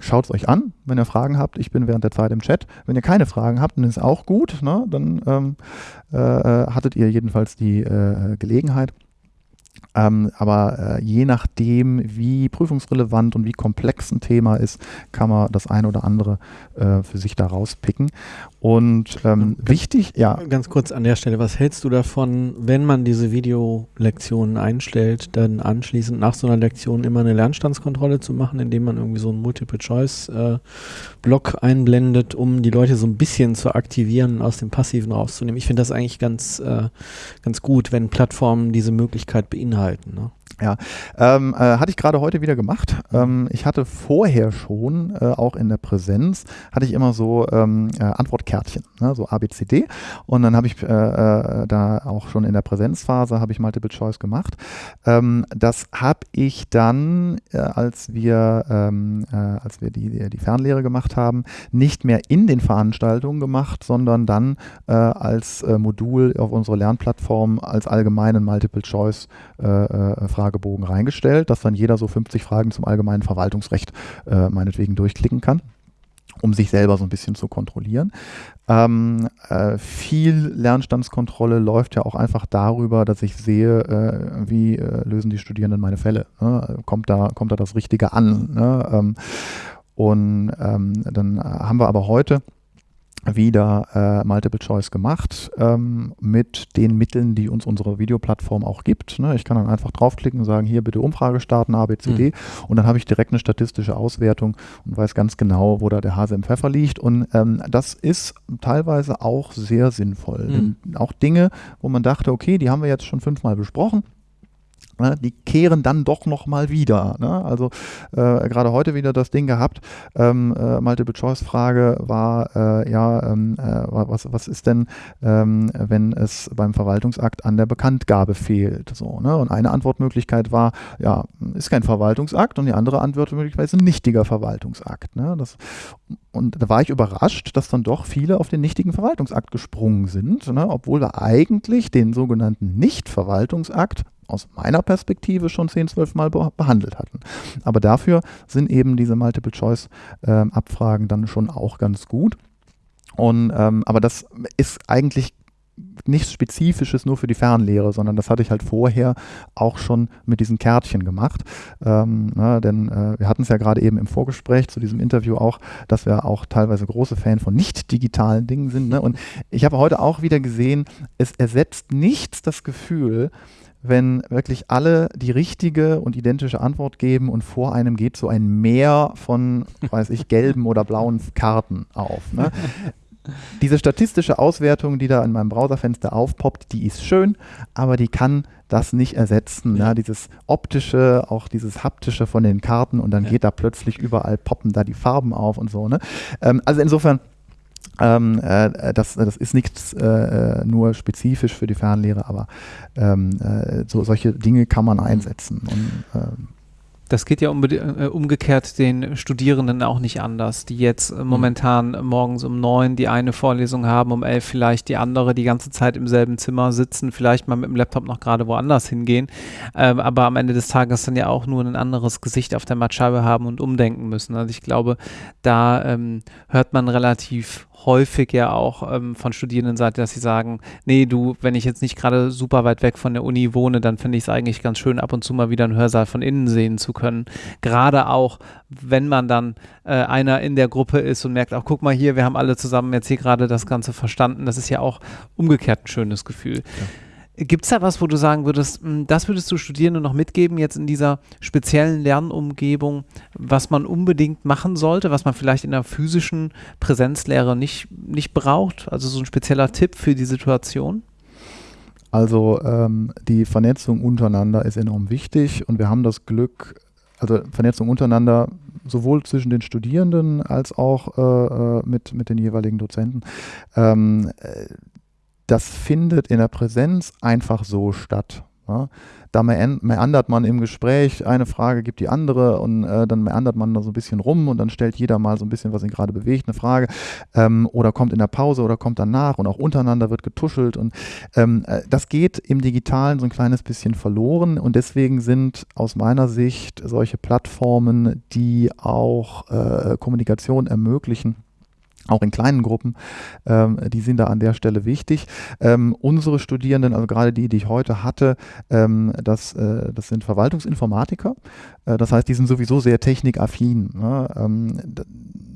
schaut es euch an, wenn ihr Fragen habt. Ich bin während der Zeit im Chat. Wenn ihr keine Fragen habt, dann ist auch gut. Ne? Dann ähm, äh, äh hattet ihr jedenfalls die äh, Gelegenheit. Ähm, aber äh, je nachdem, wie prüfungsrelevant und wie komplex ein Thema ist, kann man das eine oder andere äh, für sich da rauspicken. Und ähm, ganz, wichtig, ja. Ganz kurz an der Stelle, was hältst du davon, wenn man diese Videolektionen einstellt, dann anschließend nach so einer Lektion immer eine Lernstandskontrolle zu machen, indem man irgendwie so einen Multiple-Choice-Block äh, einblendet, um die Leute so ein bisschen zu aktivieren, aus dem Passiven rauszunehmen? Ich finde das eigentlich ganz, äh, ganz gut, wenn Plattformen diese Möglichkeit beinhalten. Ne? Ja, ähm, äh, hatte ich gerade heute wieder gemacht. Ähm, ich hatte vorher schon, äh, auch in der Präsenz, hatte ich immer so ähm, äh, Antwortkärtchen, ne, so ABCD. Und dann habe ich äh, äh, da auch schon in der Präsenzphase habe ich Multiple Choice gemacht. Ähm, das habe ich dann, äh, als wir, ähm, als wir die, die Fernlehre gemacht haben, nicht mehr in den Veranstaltungen gemacht, sondern dann als Modul auf unserer Lernplattform als allgemeinen Multiple Choice Frage Fragebogen reingestellt, dass dann jeder so 50 Fragen zum allgemeinen Verwaltungsrecht äh, meinetwegen durchklicken kann um sich selber so ein bisschen zu kontrollieren. Ähm, äh, viel Lernstandskontrolle läuft ja auch einfach darüber, dass ich sehe, äh, wie äh, lösen die Studierenden meine Fälle. Ne? Kommt, da, kommt da das Richtige an? Ne? Ähm, und ähm, dann haben wir aber heute wieder äh, Multiple Choice gemacht ähm, mit den Mitteln, die uns unsere Videoplattform auch gibt. Ne? Ich kann dann einfach draufklicken und sagen, hier bitte Umfrage starten, ABCD mhm. und dann habe ich direkt eine statistische Auswertung und weiß ganz genau, wo da der Hase im Pfeffer liegt und ähm, das ist teilweise auch sehr sinnvoll. Mhm. Auch Dinge, wo man dachte, okay, die haben wir jetzt schon fünfmal besprochen, Ne, die kehren dann doch nochmal wieder. Ne? Also äh, gerade heute wieder das Ding gehabt, ähm, äh, Multiple-Choice-Frage war, äh, ja, ähm, äh, was, was ist denn, ähm, wenn es beim Verwaltungsakt an der Bekanntgabe fehlt? So, ne? Und eine Antwortmöglichkeit war, ja, ist kein Verwaltungsakt und die andere Antwortmöglichkeit ist ein nichtiger Verwaltungsakt. Ne? Das, und da war ich überrascht, dass dann doch viele auf den nichtigen Verwaltungsakt gesprungen sind, ne? obwohl wir eigentlich den sogenannten Nicht-Verwaltungsakt aus meiner Perspektive schon 10, 12 Mal behandelt hatten. Aber dafür sind eben diese Multiple-Choice-Abfragen ähm, dann schon auch ganz gut. Und, ähm, aber das ist eigentlich nichts Spezifisches nur für die Fernlehre, sondern das hatte ich halt vorher auch schon mit diesen Kärtchen gemacht. Ähm, na, ne, denn äh, wir hatten es ja gerade eben im Vorgespräch zu diesem Interview auch, dass wir auch teilweise große Fan von nicht digitalen Dingen sind. Ne? Und ich habe heute auch wieder gesehen, es ersetzt nichts das Gefühl, wenn wirklich alle die richtige und identische Antwort geben und vor einem geht so ein Meer von, weiß ich, [LAUGHS] gelben oder blauen Karten auf. Ne? Diese statistische Auswertung, die da in meinem Browserfenster aufpoppt, die ist schön, aber die kann das nicht ersetzen. Ja. Ne? Dieses optische, auch dieses haptische von den Karten und dann ja. geht da plötzlich überall poppen da die Farben auf und so. Ne? Ähm, also insofern ähm, äh, das, das ist nichts äh, äh, nur spezifisch für die Fernlehre, aber ähm, äh, so, solche Dinge kann man einsetzen. Und, ähm, das geht ja äh, umgekehrt den Studierenden auch nicht anders, die jetzt äh, momentan mhm. morgens um neun die eine Vorlesung haben, um elf vielleicht die andere, die ganze Zeit im selben Zimmer sitzen, vielleicht mal mit dem Laptop noch gerade woanders hingehen, ähm, aber am Ende des Tages dann ja auch nur ein anderes Gesicht auf der Mattscheibe haben und umdenken müssen. Also ich glaube, da ähm, hört man relativ häufig ja auch ähm, von Studierendenseite, dass sie sagen, nee, du, wenn ich jetzt nicht gerade super weit weg von der Uni wohne, dann finde ich es eigentlich ganz schön, ab und zu mal wieder einen Hörsaal von innen sehen zu können. Gerade auch, wenn man dann äh, einer in der Gruppe ist und merkt, auch guck mal hier, wir haben alle zusammen jetzt hier gerade das Ganze verstanden. Das ist ja auch umgekehrt ein schönes Gefühl. Ja. Gibt es da was, wo du sagen würdest, hm, das würdest du Studierenden noch mitgeben, jetzt in dieser speziellen Lernumgebung, was man unbedingt machen sollte, was man vielleicht in der physischen Präsenzlehre nicht, nicht braucht? Also so ein spezieller Tipp für die Situation? Also ähm, die Vernetzung untereinander ist enorm wichtig und wir haben das Glück, also Vernetzung untereinander, sowohl zwischen den Studierenden als auch äh, äh mit, mit den jeweiligen Dozenten. Ähm, äh, das findet in der Präsenz einfach so statt. Ja. Da meandert man im Gespräch, eine Frage gibt die andere und äh, dann meandert man da so ein bisschen rum und dann stellt jeder mal so ein bisschen, was ihn gerade bewegt, eine Frage ähm, oder kommt in der Pause oder kommt danach und auch untereinander wird getuschelt und ähm, äh, das geht im Digitalen so ein kleines bisschen verloren und deswegen sind aus meiner Sicht solche Plattformen, die auch äh, Kommunikation ermöglichen, auch in kleinen Gruppen, ähm, die sind da an der Stelle wichtig. Ähm, unsere Studierenden, also gerade die, die ich heute hatte, ähm, das, äh, das sind Verwaltungsinformatiker. Äh, das heißt, die sind sowieso sehr technikaffin. Ne?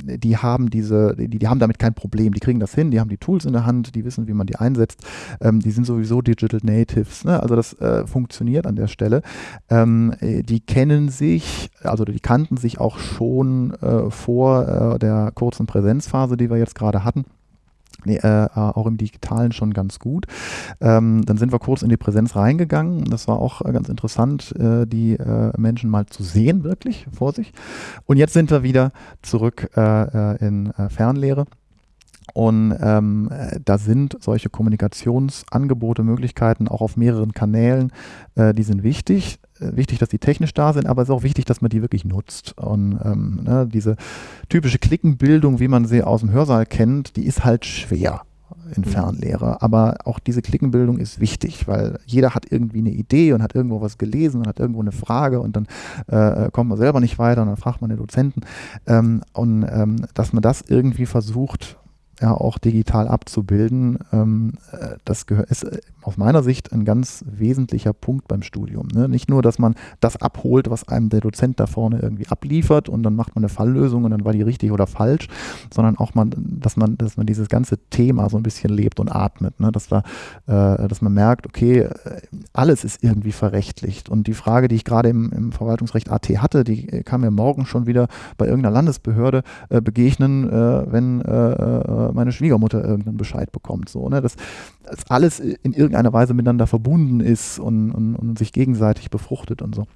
Die haben diese, die, die haben damit kein Problem. Die kriegen das hin, die haben die Tools in der Hand, die wissen, wie man die einsetzt. Ähm, die sind sowieso Digital Natives. Ne? Also das äh, funktioniert an der Stelle. Ähm, äh, die kennen sich, also die kannten sich auch schon äh, vor äh, der kurzen Präsenzphase, die wir jetzt gerade hatten. Nee, äh, auch im Digitalen schon ganz gut. Ähm, dann sind wir kurz in die Präsenz reingegangen. Das war auch äh, ganz interessant, äh, die äh, Menschen mal zu sehen, wirklich vor sich. Und jetzt sind wir wieder zurück äh, äh, in Fernlehre. Und ähm, da sind solche Kommunikationsangebote, Möglichkeiten auch auf mehreren Kanälen, die sind wichtig. Äh, wichtig, dass die technisch da sind, aber es ist auch wichtig, dass man die wirklich nutzt. Und ähm, ne, diese typische Klickenbildung, wie man sie aus dem Hörsaal kennt, die ist halt schwer in mhm. Fernlehre. Aber auch diese Klickenbildung ist wichtig, weil jeder hat irgendwie eine Idee und hat irgendwo was gelesen und hat irgendwo eine Frage und dann äh, kommt man selber nicht weiter und dann fragt man den Dozenten. Ähm, und ähm, dass man das irgendwie versucht, ja auch digital abzubilden, ähm, äh, das ist äh, aus meiner Sicht ein ganz wesentlicher Punkt beim Studium. Ne? Nicht nur, dass man das abholt, was einem der Dozent da vorne irgendwie abliefert und dann macht man eine Falllösung und dann war die richtig oder falsch, sondern auch man, dass man, dass man dieses ganze Thema so ein bisschen lebt und atmet, ne? dass, da, äh, dass man merkt, okay, äh, alles ist irgendwie verrechtlicht. Und die Frage, die ich gerade im, im Verwaltungsrecht AT hatte, die kam mir morgen schon wieder bei irgendeiner Landesbehörde äh, begegnen, äh, wenn meine Schwiegermutter irgendeinen Bescheid bekommt. So, ne? das, das alles in irgendeiner Weise miteinander verbunden ist und, und, und sich gegenseitig befruchtet und so.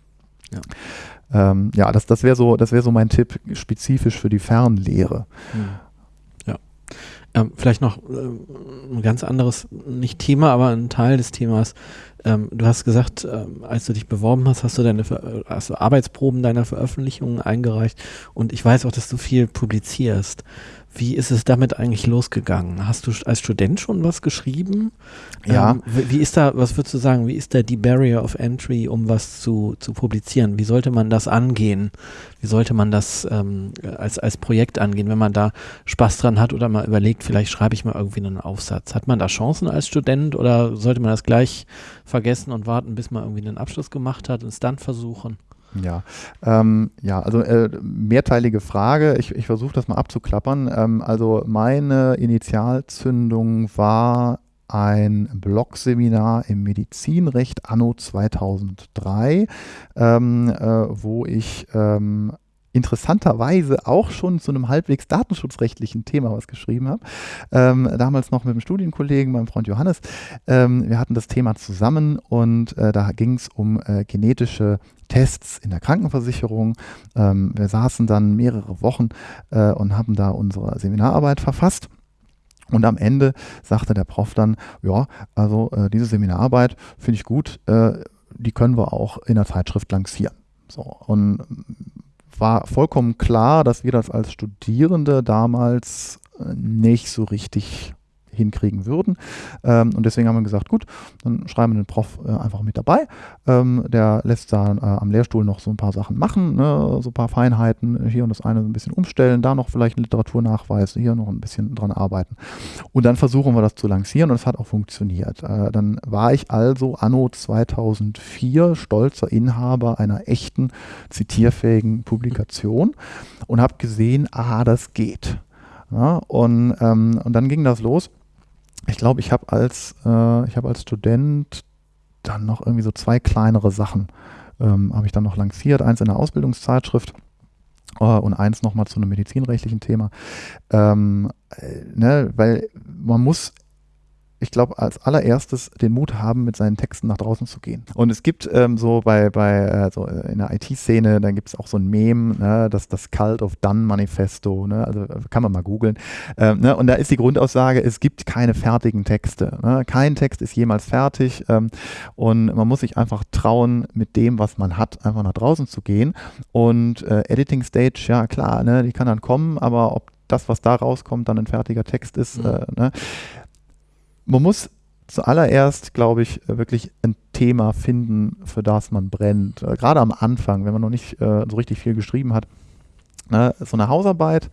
Ja, ähm, ja das, das wäre so, das so mein Tipp spezifisch für die Fernlehre. Hm. Ja. Ähm, vielleicht noch äh, ein ganz anderes, nicht Thema, aber ein Teil des Themas. Ähm, du hast gesagt, ähm, als du dich beworben hast, hast du deine hast du Arbeitsproben deiner Veröffentlichungen eingereicht und ich weiß auch, dass du viel publizierst. Wie ist es damit eigentlich losgegangen? Hast du als Student schon was geschrieben? Ja. Ähm, wie ist da, was würdest du sagen, wie ist da die Barrier of Entry, um was zu, zu publizieren? Wie sollte man das angehen? Wie sollte man das ähm, als, als Projekt angehen, wenn man da Spaß dran hat oder mal überlegt, vielleicht schreibe ich mal irgendwie einen Aufsatz? Hat man da Chancen als Student oder sollte man das gleich vergessen und warten, bis man irgendwie einen Abschluss gemacht hat und es dann versuchen? Ja, ähm, ja, also äh, mehrteilige Frage. Ich, ich versuche das mal abzuklappern. Ähm, also meine Initialzündung war ein Blog-Seminar im Medizinrecht anno 2003, ähm, äh, wo ich ähm, interessanterweise auch schon zu einem halbwegs datenschutzrechtlichen Thema was geschrieben habe. Ähm, damals noch mit einem Studienkollegen, meinem Freund Johannes. Ähm, wir hatten das Thema zusammen und äh, da ging es um äh, genetische Tests in der Krankenversicherung. Ähm, wir saßen dann mehrere Wochen äh, und haben da unsere Seminararbeit verfasst. Und am Ende sagte der Prof dann, ja, also äh, diese Seminararbeit finde ich gut, äh, die können wir auch in der Zeitschrift lancieren. So, und war vollkommen klar, dass wir das als Studierende damals äh, nicht so richtig hinkriegen würden. Ähm, und deswegen haben wir gesagt, gut, dann schreiben wir den Prof äh, einfach mit dabei. Ähm, der lässt da äh, am Lehrstuhl noch so ein paar Sachen machen, ne, so ein paar Feinheiten, hier und das eine ein bisschen umstellen, da noch vielleicht einen Literaturnachweis, hier noch ein bisschen dran arbeiten. Und dann versuchen wir das zu lancieren und es hat auch funktioniert. Äh, dann war ich also anno 2004 stolzer Inhaber einer echten zitierfähigen Publikation und habe gesehen, ah, das geht. Ja, und, ähm, und dann ging das los ich glaube, ich habe als, äh, ich als Student dann noch irgendwie so zwei kleinere Sachen ähm, habe ich dann noch lanciert. Eins in der Ausbildungszeitschrift äh, und eins nochmal zu einem medizinrechtlichen Thema. Ähm, äh, ne, weil man muss ich glaube, als allererstes den Mut haben, mit seinen Texten nach draußen zu gehen. Und es gibt ähm, so bei, bei äh, so in der IT-Szene, da gibt es auch so ein Meme, ne, das, das Cult of Done Manifesto, ne, also kann man mal googeln. Ähm, ne, und da ist die Grundaussage, es gibt keine fertigen Texte. Ne, kein Text ist jemals fertig ähm, und man muss sich einfach trauen, mit dem, was man hat, einfach nach draußen zu gehen. Und äh, Editing Stage, ja klar, ne, die kann dann kommen, aber ob das, was da rauskommt, dann ein fertiger Text ist, mhm. äh, ne, man muss zuallererst, glaube ich, äh, wirklich ein Thema finden, für das man brennt. Äh, gerade am Anfang, wenn man noch nicht äh, so richtig viel geschrieben hat. Ne, so eine Hausarbeit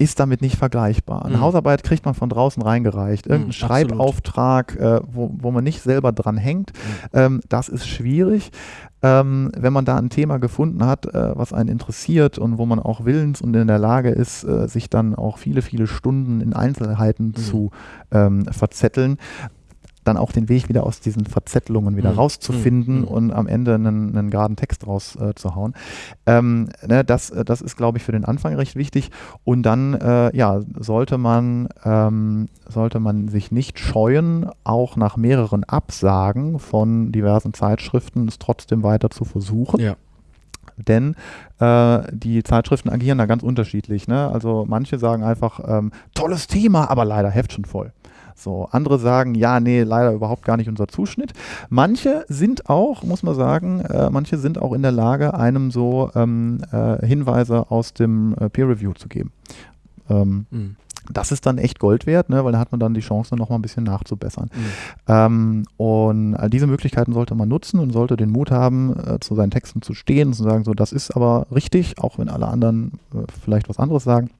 ist damit nicht vergleichbar. Eine mhm. Hausarbeit kriegt man von draußen reingereicht. Irgendein mhm, Schreibauftrag, äh, wo, wo man nicht selber dran hängt, mhm. ähm, das ist schwierig. Ähm, wenn man da ein Thema gefunden hat, äh, was einen interessiert und wo man auch willens und in der Lage ist, äh, sich dann auch viele, viele Stunden in Einzelheiten mhm. zu ähm, verzetteln, dann auch den Weg wieder aus diesen Verzettelungen wieder mhm. rauszufinden mhm. und am Ende einen, einen geraden Text rauszuhauen. Äh, ähm, ne, das, äh, das ist, glaube ich, für den Anfang recht wichtig. Und dann äh, ja, sollte man, ähm, sollte man sich nicht scheuen, auch nach mehreren Absagen von diversen Zeitschriften es trotzdem weiter zu versuchen. Ja denn äh, die Zeitschriften agieren da ganz unterschiedlich. Ne? Also manche sagen einfach, ähm, tolles Thema, aber leider Heft schon voll. So, andere sagen, ja, nee, leider überhaupt gar nicht unser Zuschnitt. Manche sind auch, muss man sagen, äh, manche sind auch in der Lage, einem so ähm, äh, Hinweise aus dem äh, Peer Review zu geben. Ähm, mhm. Das ist dann echt Gold wert, ne, weil da hat man dann die Chance, noch mal ein bisschen nachzubessern. Mhm. Ähm, und all diese Möglichkeiten sollte man nutzen und sollte den Mut haben, äh, zu seinen Texten zu stehen und zu sagen, so, das ist aber richtig, auch wenn alle anderen äh, vielleicht was anderes sagen.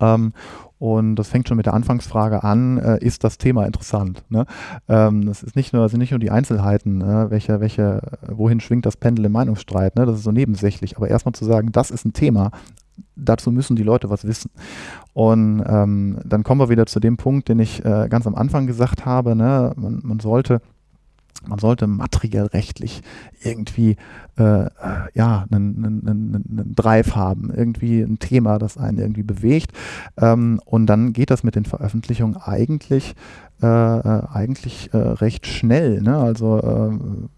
Ähm, und das fängt schon mit der Anfangsfrage an, äh, ist das Thema interessant? Ne? Ähm, das ist nicht nur, sind nicht nur die Einzelheiten, äh, welche, welche, wohin schwingt das Pendel im Meinungsstreit, ne? das ist so nebensächlich, aber erstmal zu sagen, das ist ein Thema, dazu müssen die Leute was wissen. Und ähm, dann kommen wir wieder zu dem Punkt, den ich äh, ganz am Anfang gesagt habe, ne? man, man sollte man sollte materiell rechtlich irgendwie äh, ja, einen, einen, einen, Drive haben, irgendwie ein Thema, das einen irgendwie bewegt. Ähm, und dann geht das mit den Veröffentlichungen eigentlich, äh, äh eigentlich äh, recht schnell. Ne? Also äh,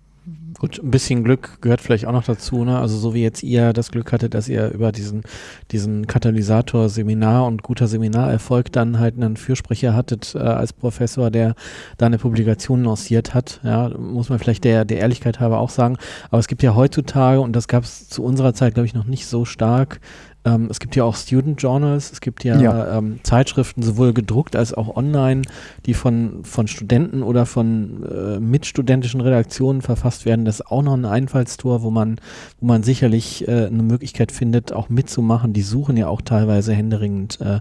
Gut, ein bisschen Glück gehört vielleicht auch noch dazu, ne? Also so wie jetzt ihr das Glück hattet, dass ihr über diesen, diesen Katalysator-Seminar und guter Seminarerfolg dann halt einen Fürsprecher hattet äh, als Professor, der da eine Publikation lanciert hat. Ja, muss man vielleicht der, der Ehrlichkeit halber auch sagen. Aber es gibt ja heutzutage, und das gab es zu unserer Zeit, glaube ich, noch nicht so stark, ähm, es gibt ja auch Student Journals, es gibt ja, ja. Ähm, Zeitschriften, sowohl gedruckt als auch online, die von, von Studenten oder von äh, mitstudentischen Redaktionen verfasst werden. Das ist auch noch ein Einfallstor, wo man, wo man sicherlich äh, eine Möglichkeit findet, auch mitzumachen. Die suchen ja auch teilweise händeringend äh,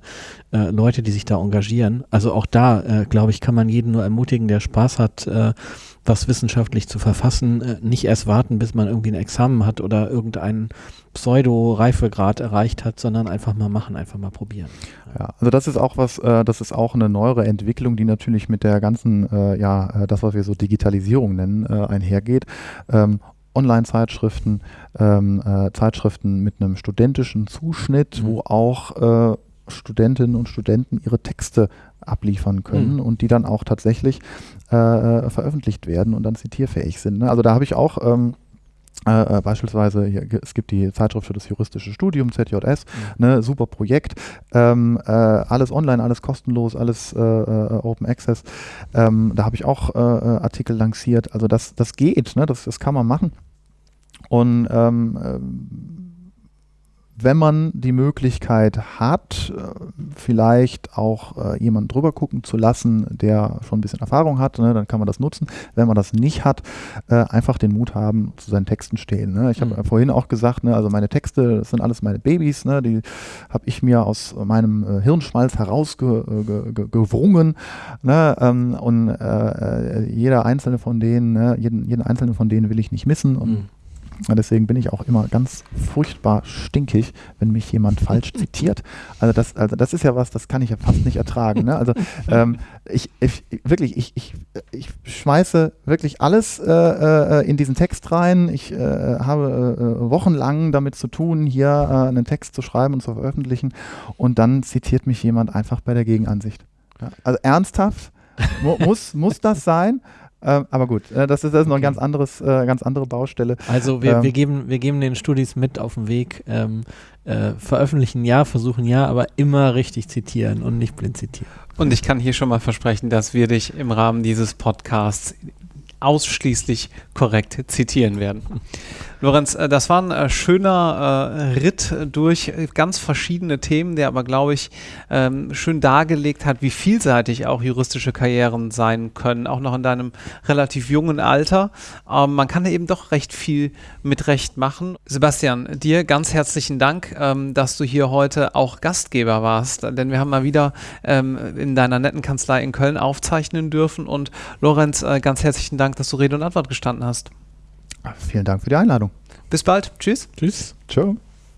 äh Leute, die sich da engagieren. Also auch da, äh, glaube ich, kann man jeden nur ermutigen, der Spaß hat, äh, was wissenschaftlich zu verfassen, nicht erst warten, bis man irgendwie ein Examen hat oder irgendeinen Pseudo-Reifegrad erreicht hat, sondern einfach mal machen, einfach mal probieren. Ja, also das ist auch was, äh, das ist auch eine neuere Entwicklung, die natürlich mit der ganzen, äh, ja, äh, das, was wir so Digitalisierung nennen, äh, einhergeht. Ähm, Online-Zeitschriften, ähm, äh, Zeitschriften mit einem studentischen Zuschnitt, mhm. wo auch äh, Studentinnen und Studenten ihre Texte abliefern können mhm. und die dann auch tatsächlich äh, veröffentlicht werden und dann zitierfähig sind. Ne? Also da habe ich auch ähm, äh, äh, beispielsweise, hier, es gibt die Zeitschrift für das juristische Studium, ZJS, mhm. ne, super Projekt, ähm, äh, alles online, alles kostenlos, alles äh, äh Open Access. Ähm, da habe ich auch äh, Artikel lanciert. Also das, das geht, ne, das, das kann man machen. Und ähm, ähm wenn man die Möglichkeit hat, äh, vielleicht auch äh, jemanden drüber gucken zu lassen, der schon ein bisschen Erfahrung hat, ne, dann kann man das nutzen. Wenn man das nicht hat, äh, einfach den Mut haben, zu seinen Texten stehen. Ne. Ich habe mhm. vorhin auch gesagt, ne, also meine Texte, das sind alles meine Babys, ne, die habe ich mir aus meinem Hirnschmalz herausgewrungen. Ne, ähm, und äh, äh, jeder einzelne von denen, ne, jeden, jeden einzelnen von denen will ich nicht missen. Und mhm Deswegen bin ich auch immer ganz furchtbar stinkig, wenn mich jemand [LAUGHS] falsch zitiert. Also das, also das ist ja was, das kann ich ja fast nicht ertragen. Ne? Also ähm, ich, ich, wirklich, ich, ich, ich schmeiße wirklich alles äh, äh, in diesen Text rein. Ich äh, habe äh, wochenlang damit zu tun, hier äh, einen Text zu schreiben und zu veröffentlichen. Und dann zitiert mich jemand einfach bei der Gegenansicht. Also ernsthaft mu muss, muss das sein? Ähm, aber gut, äh, das, ist, das ist noch ein ganz anderes, äh, ganz andere Baustelle. Also wir, ähm, wir, geben, wir geben den Studis mit auf den Weg. Ähm, äh, veröffentlichen ja, versuchen ja, aber immer richtig zitieren und nicht blind zitieren. Und ich kann hier schon mal versprechen, dass wir dich im Rahmen dieses Podcasts ausschließlich korrekt zitieren werden. Lorenz, äh, das war ein äh, schöner äh, Ritt durch ganz verschiedene Themen, der aber, glaube ich, ähm, schön dargelegt hat, wie vielseitig auch juristische Karrieren sein können, auch noch in deinem relativ jungen Alter. Ähm, man kann eben doch recht viel mit Recht machen. Sebastian, dir ganz herzlichen Dank, ähm, dass du hier heute auch Gastgeber warst, denn wir haben mal wieder in deiner netten Kanzlei in Köln aufzeichnen dürfen und Lorenz, ganz herzlichen Dank, dass du Rede und Antwort gestanden hast. Vielen Dank für die Einladung. Bis bald. Tschüss. Tschüss. Ciao.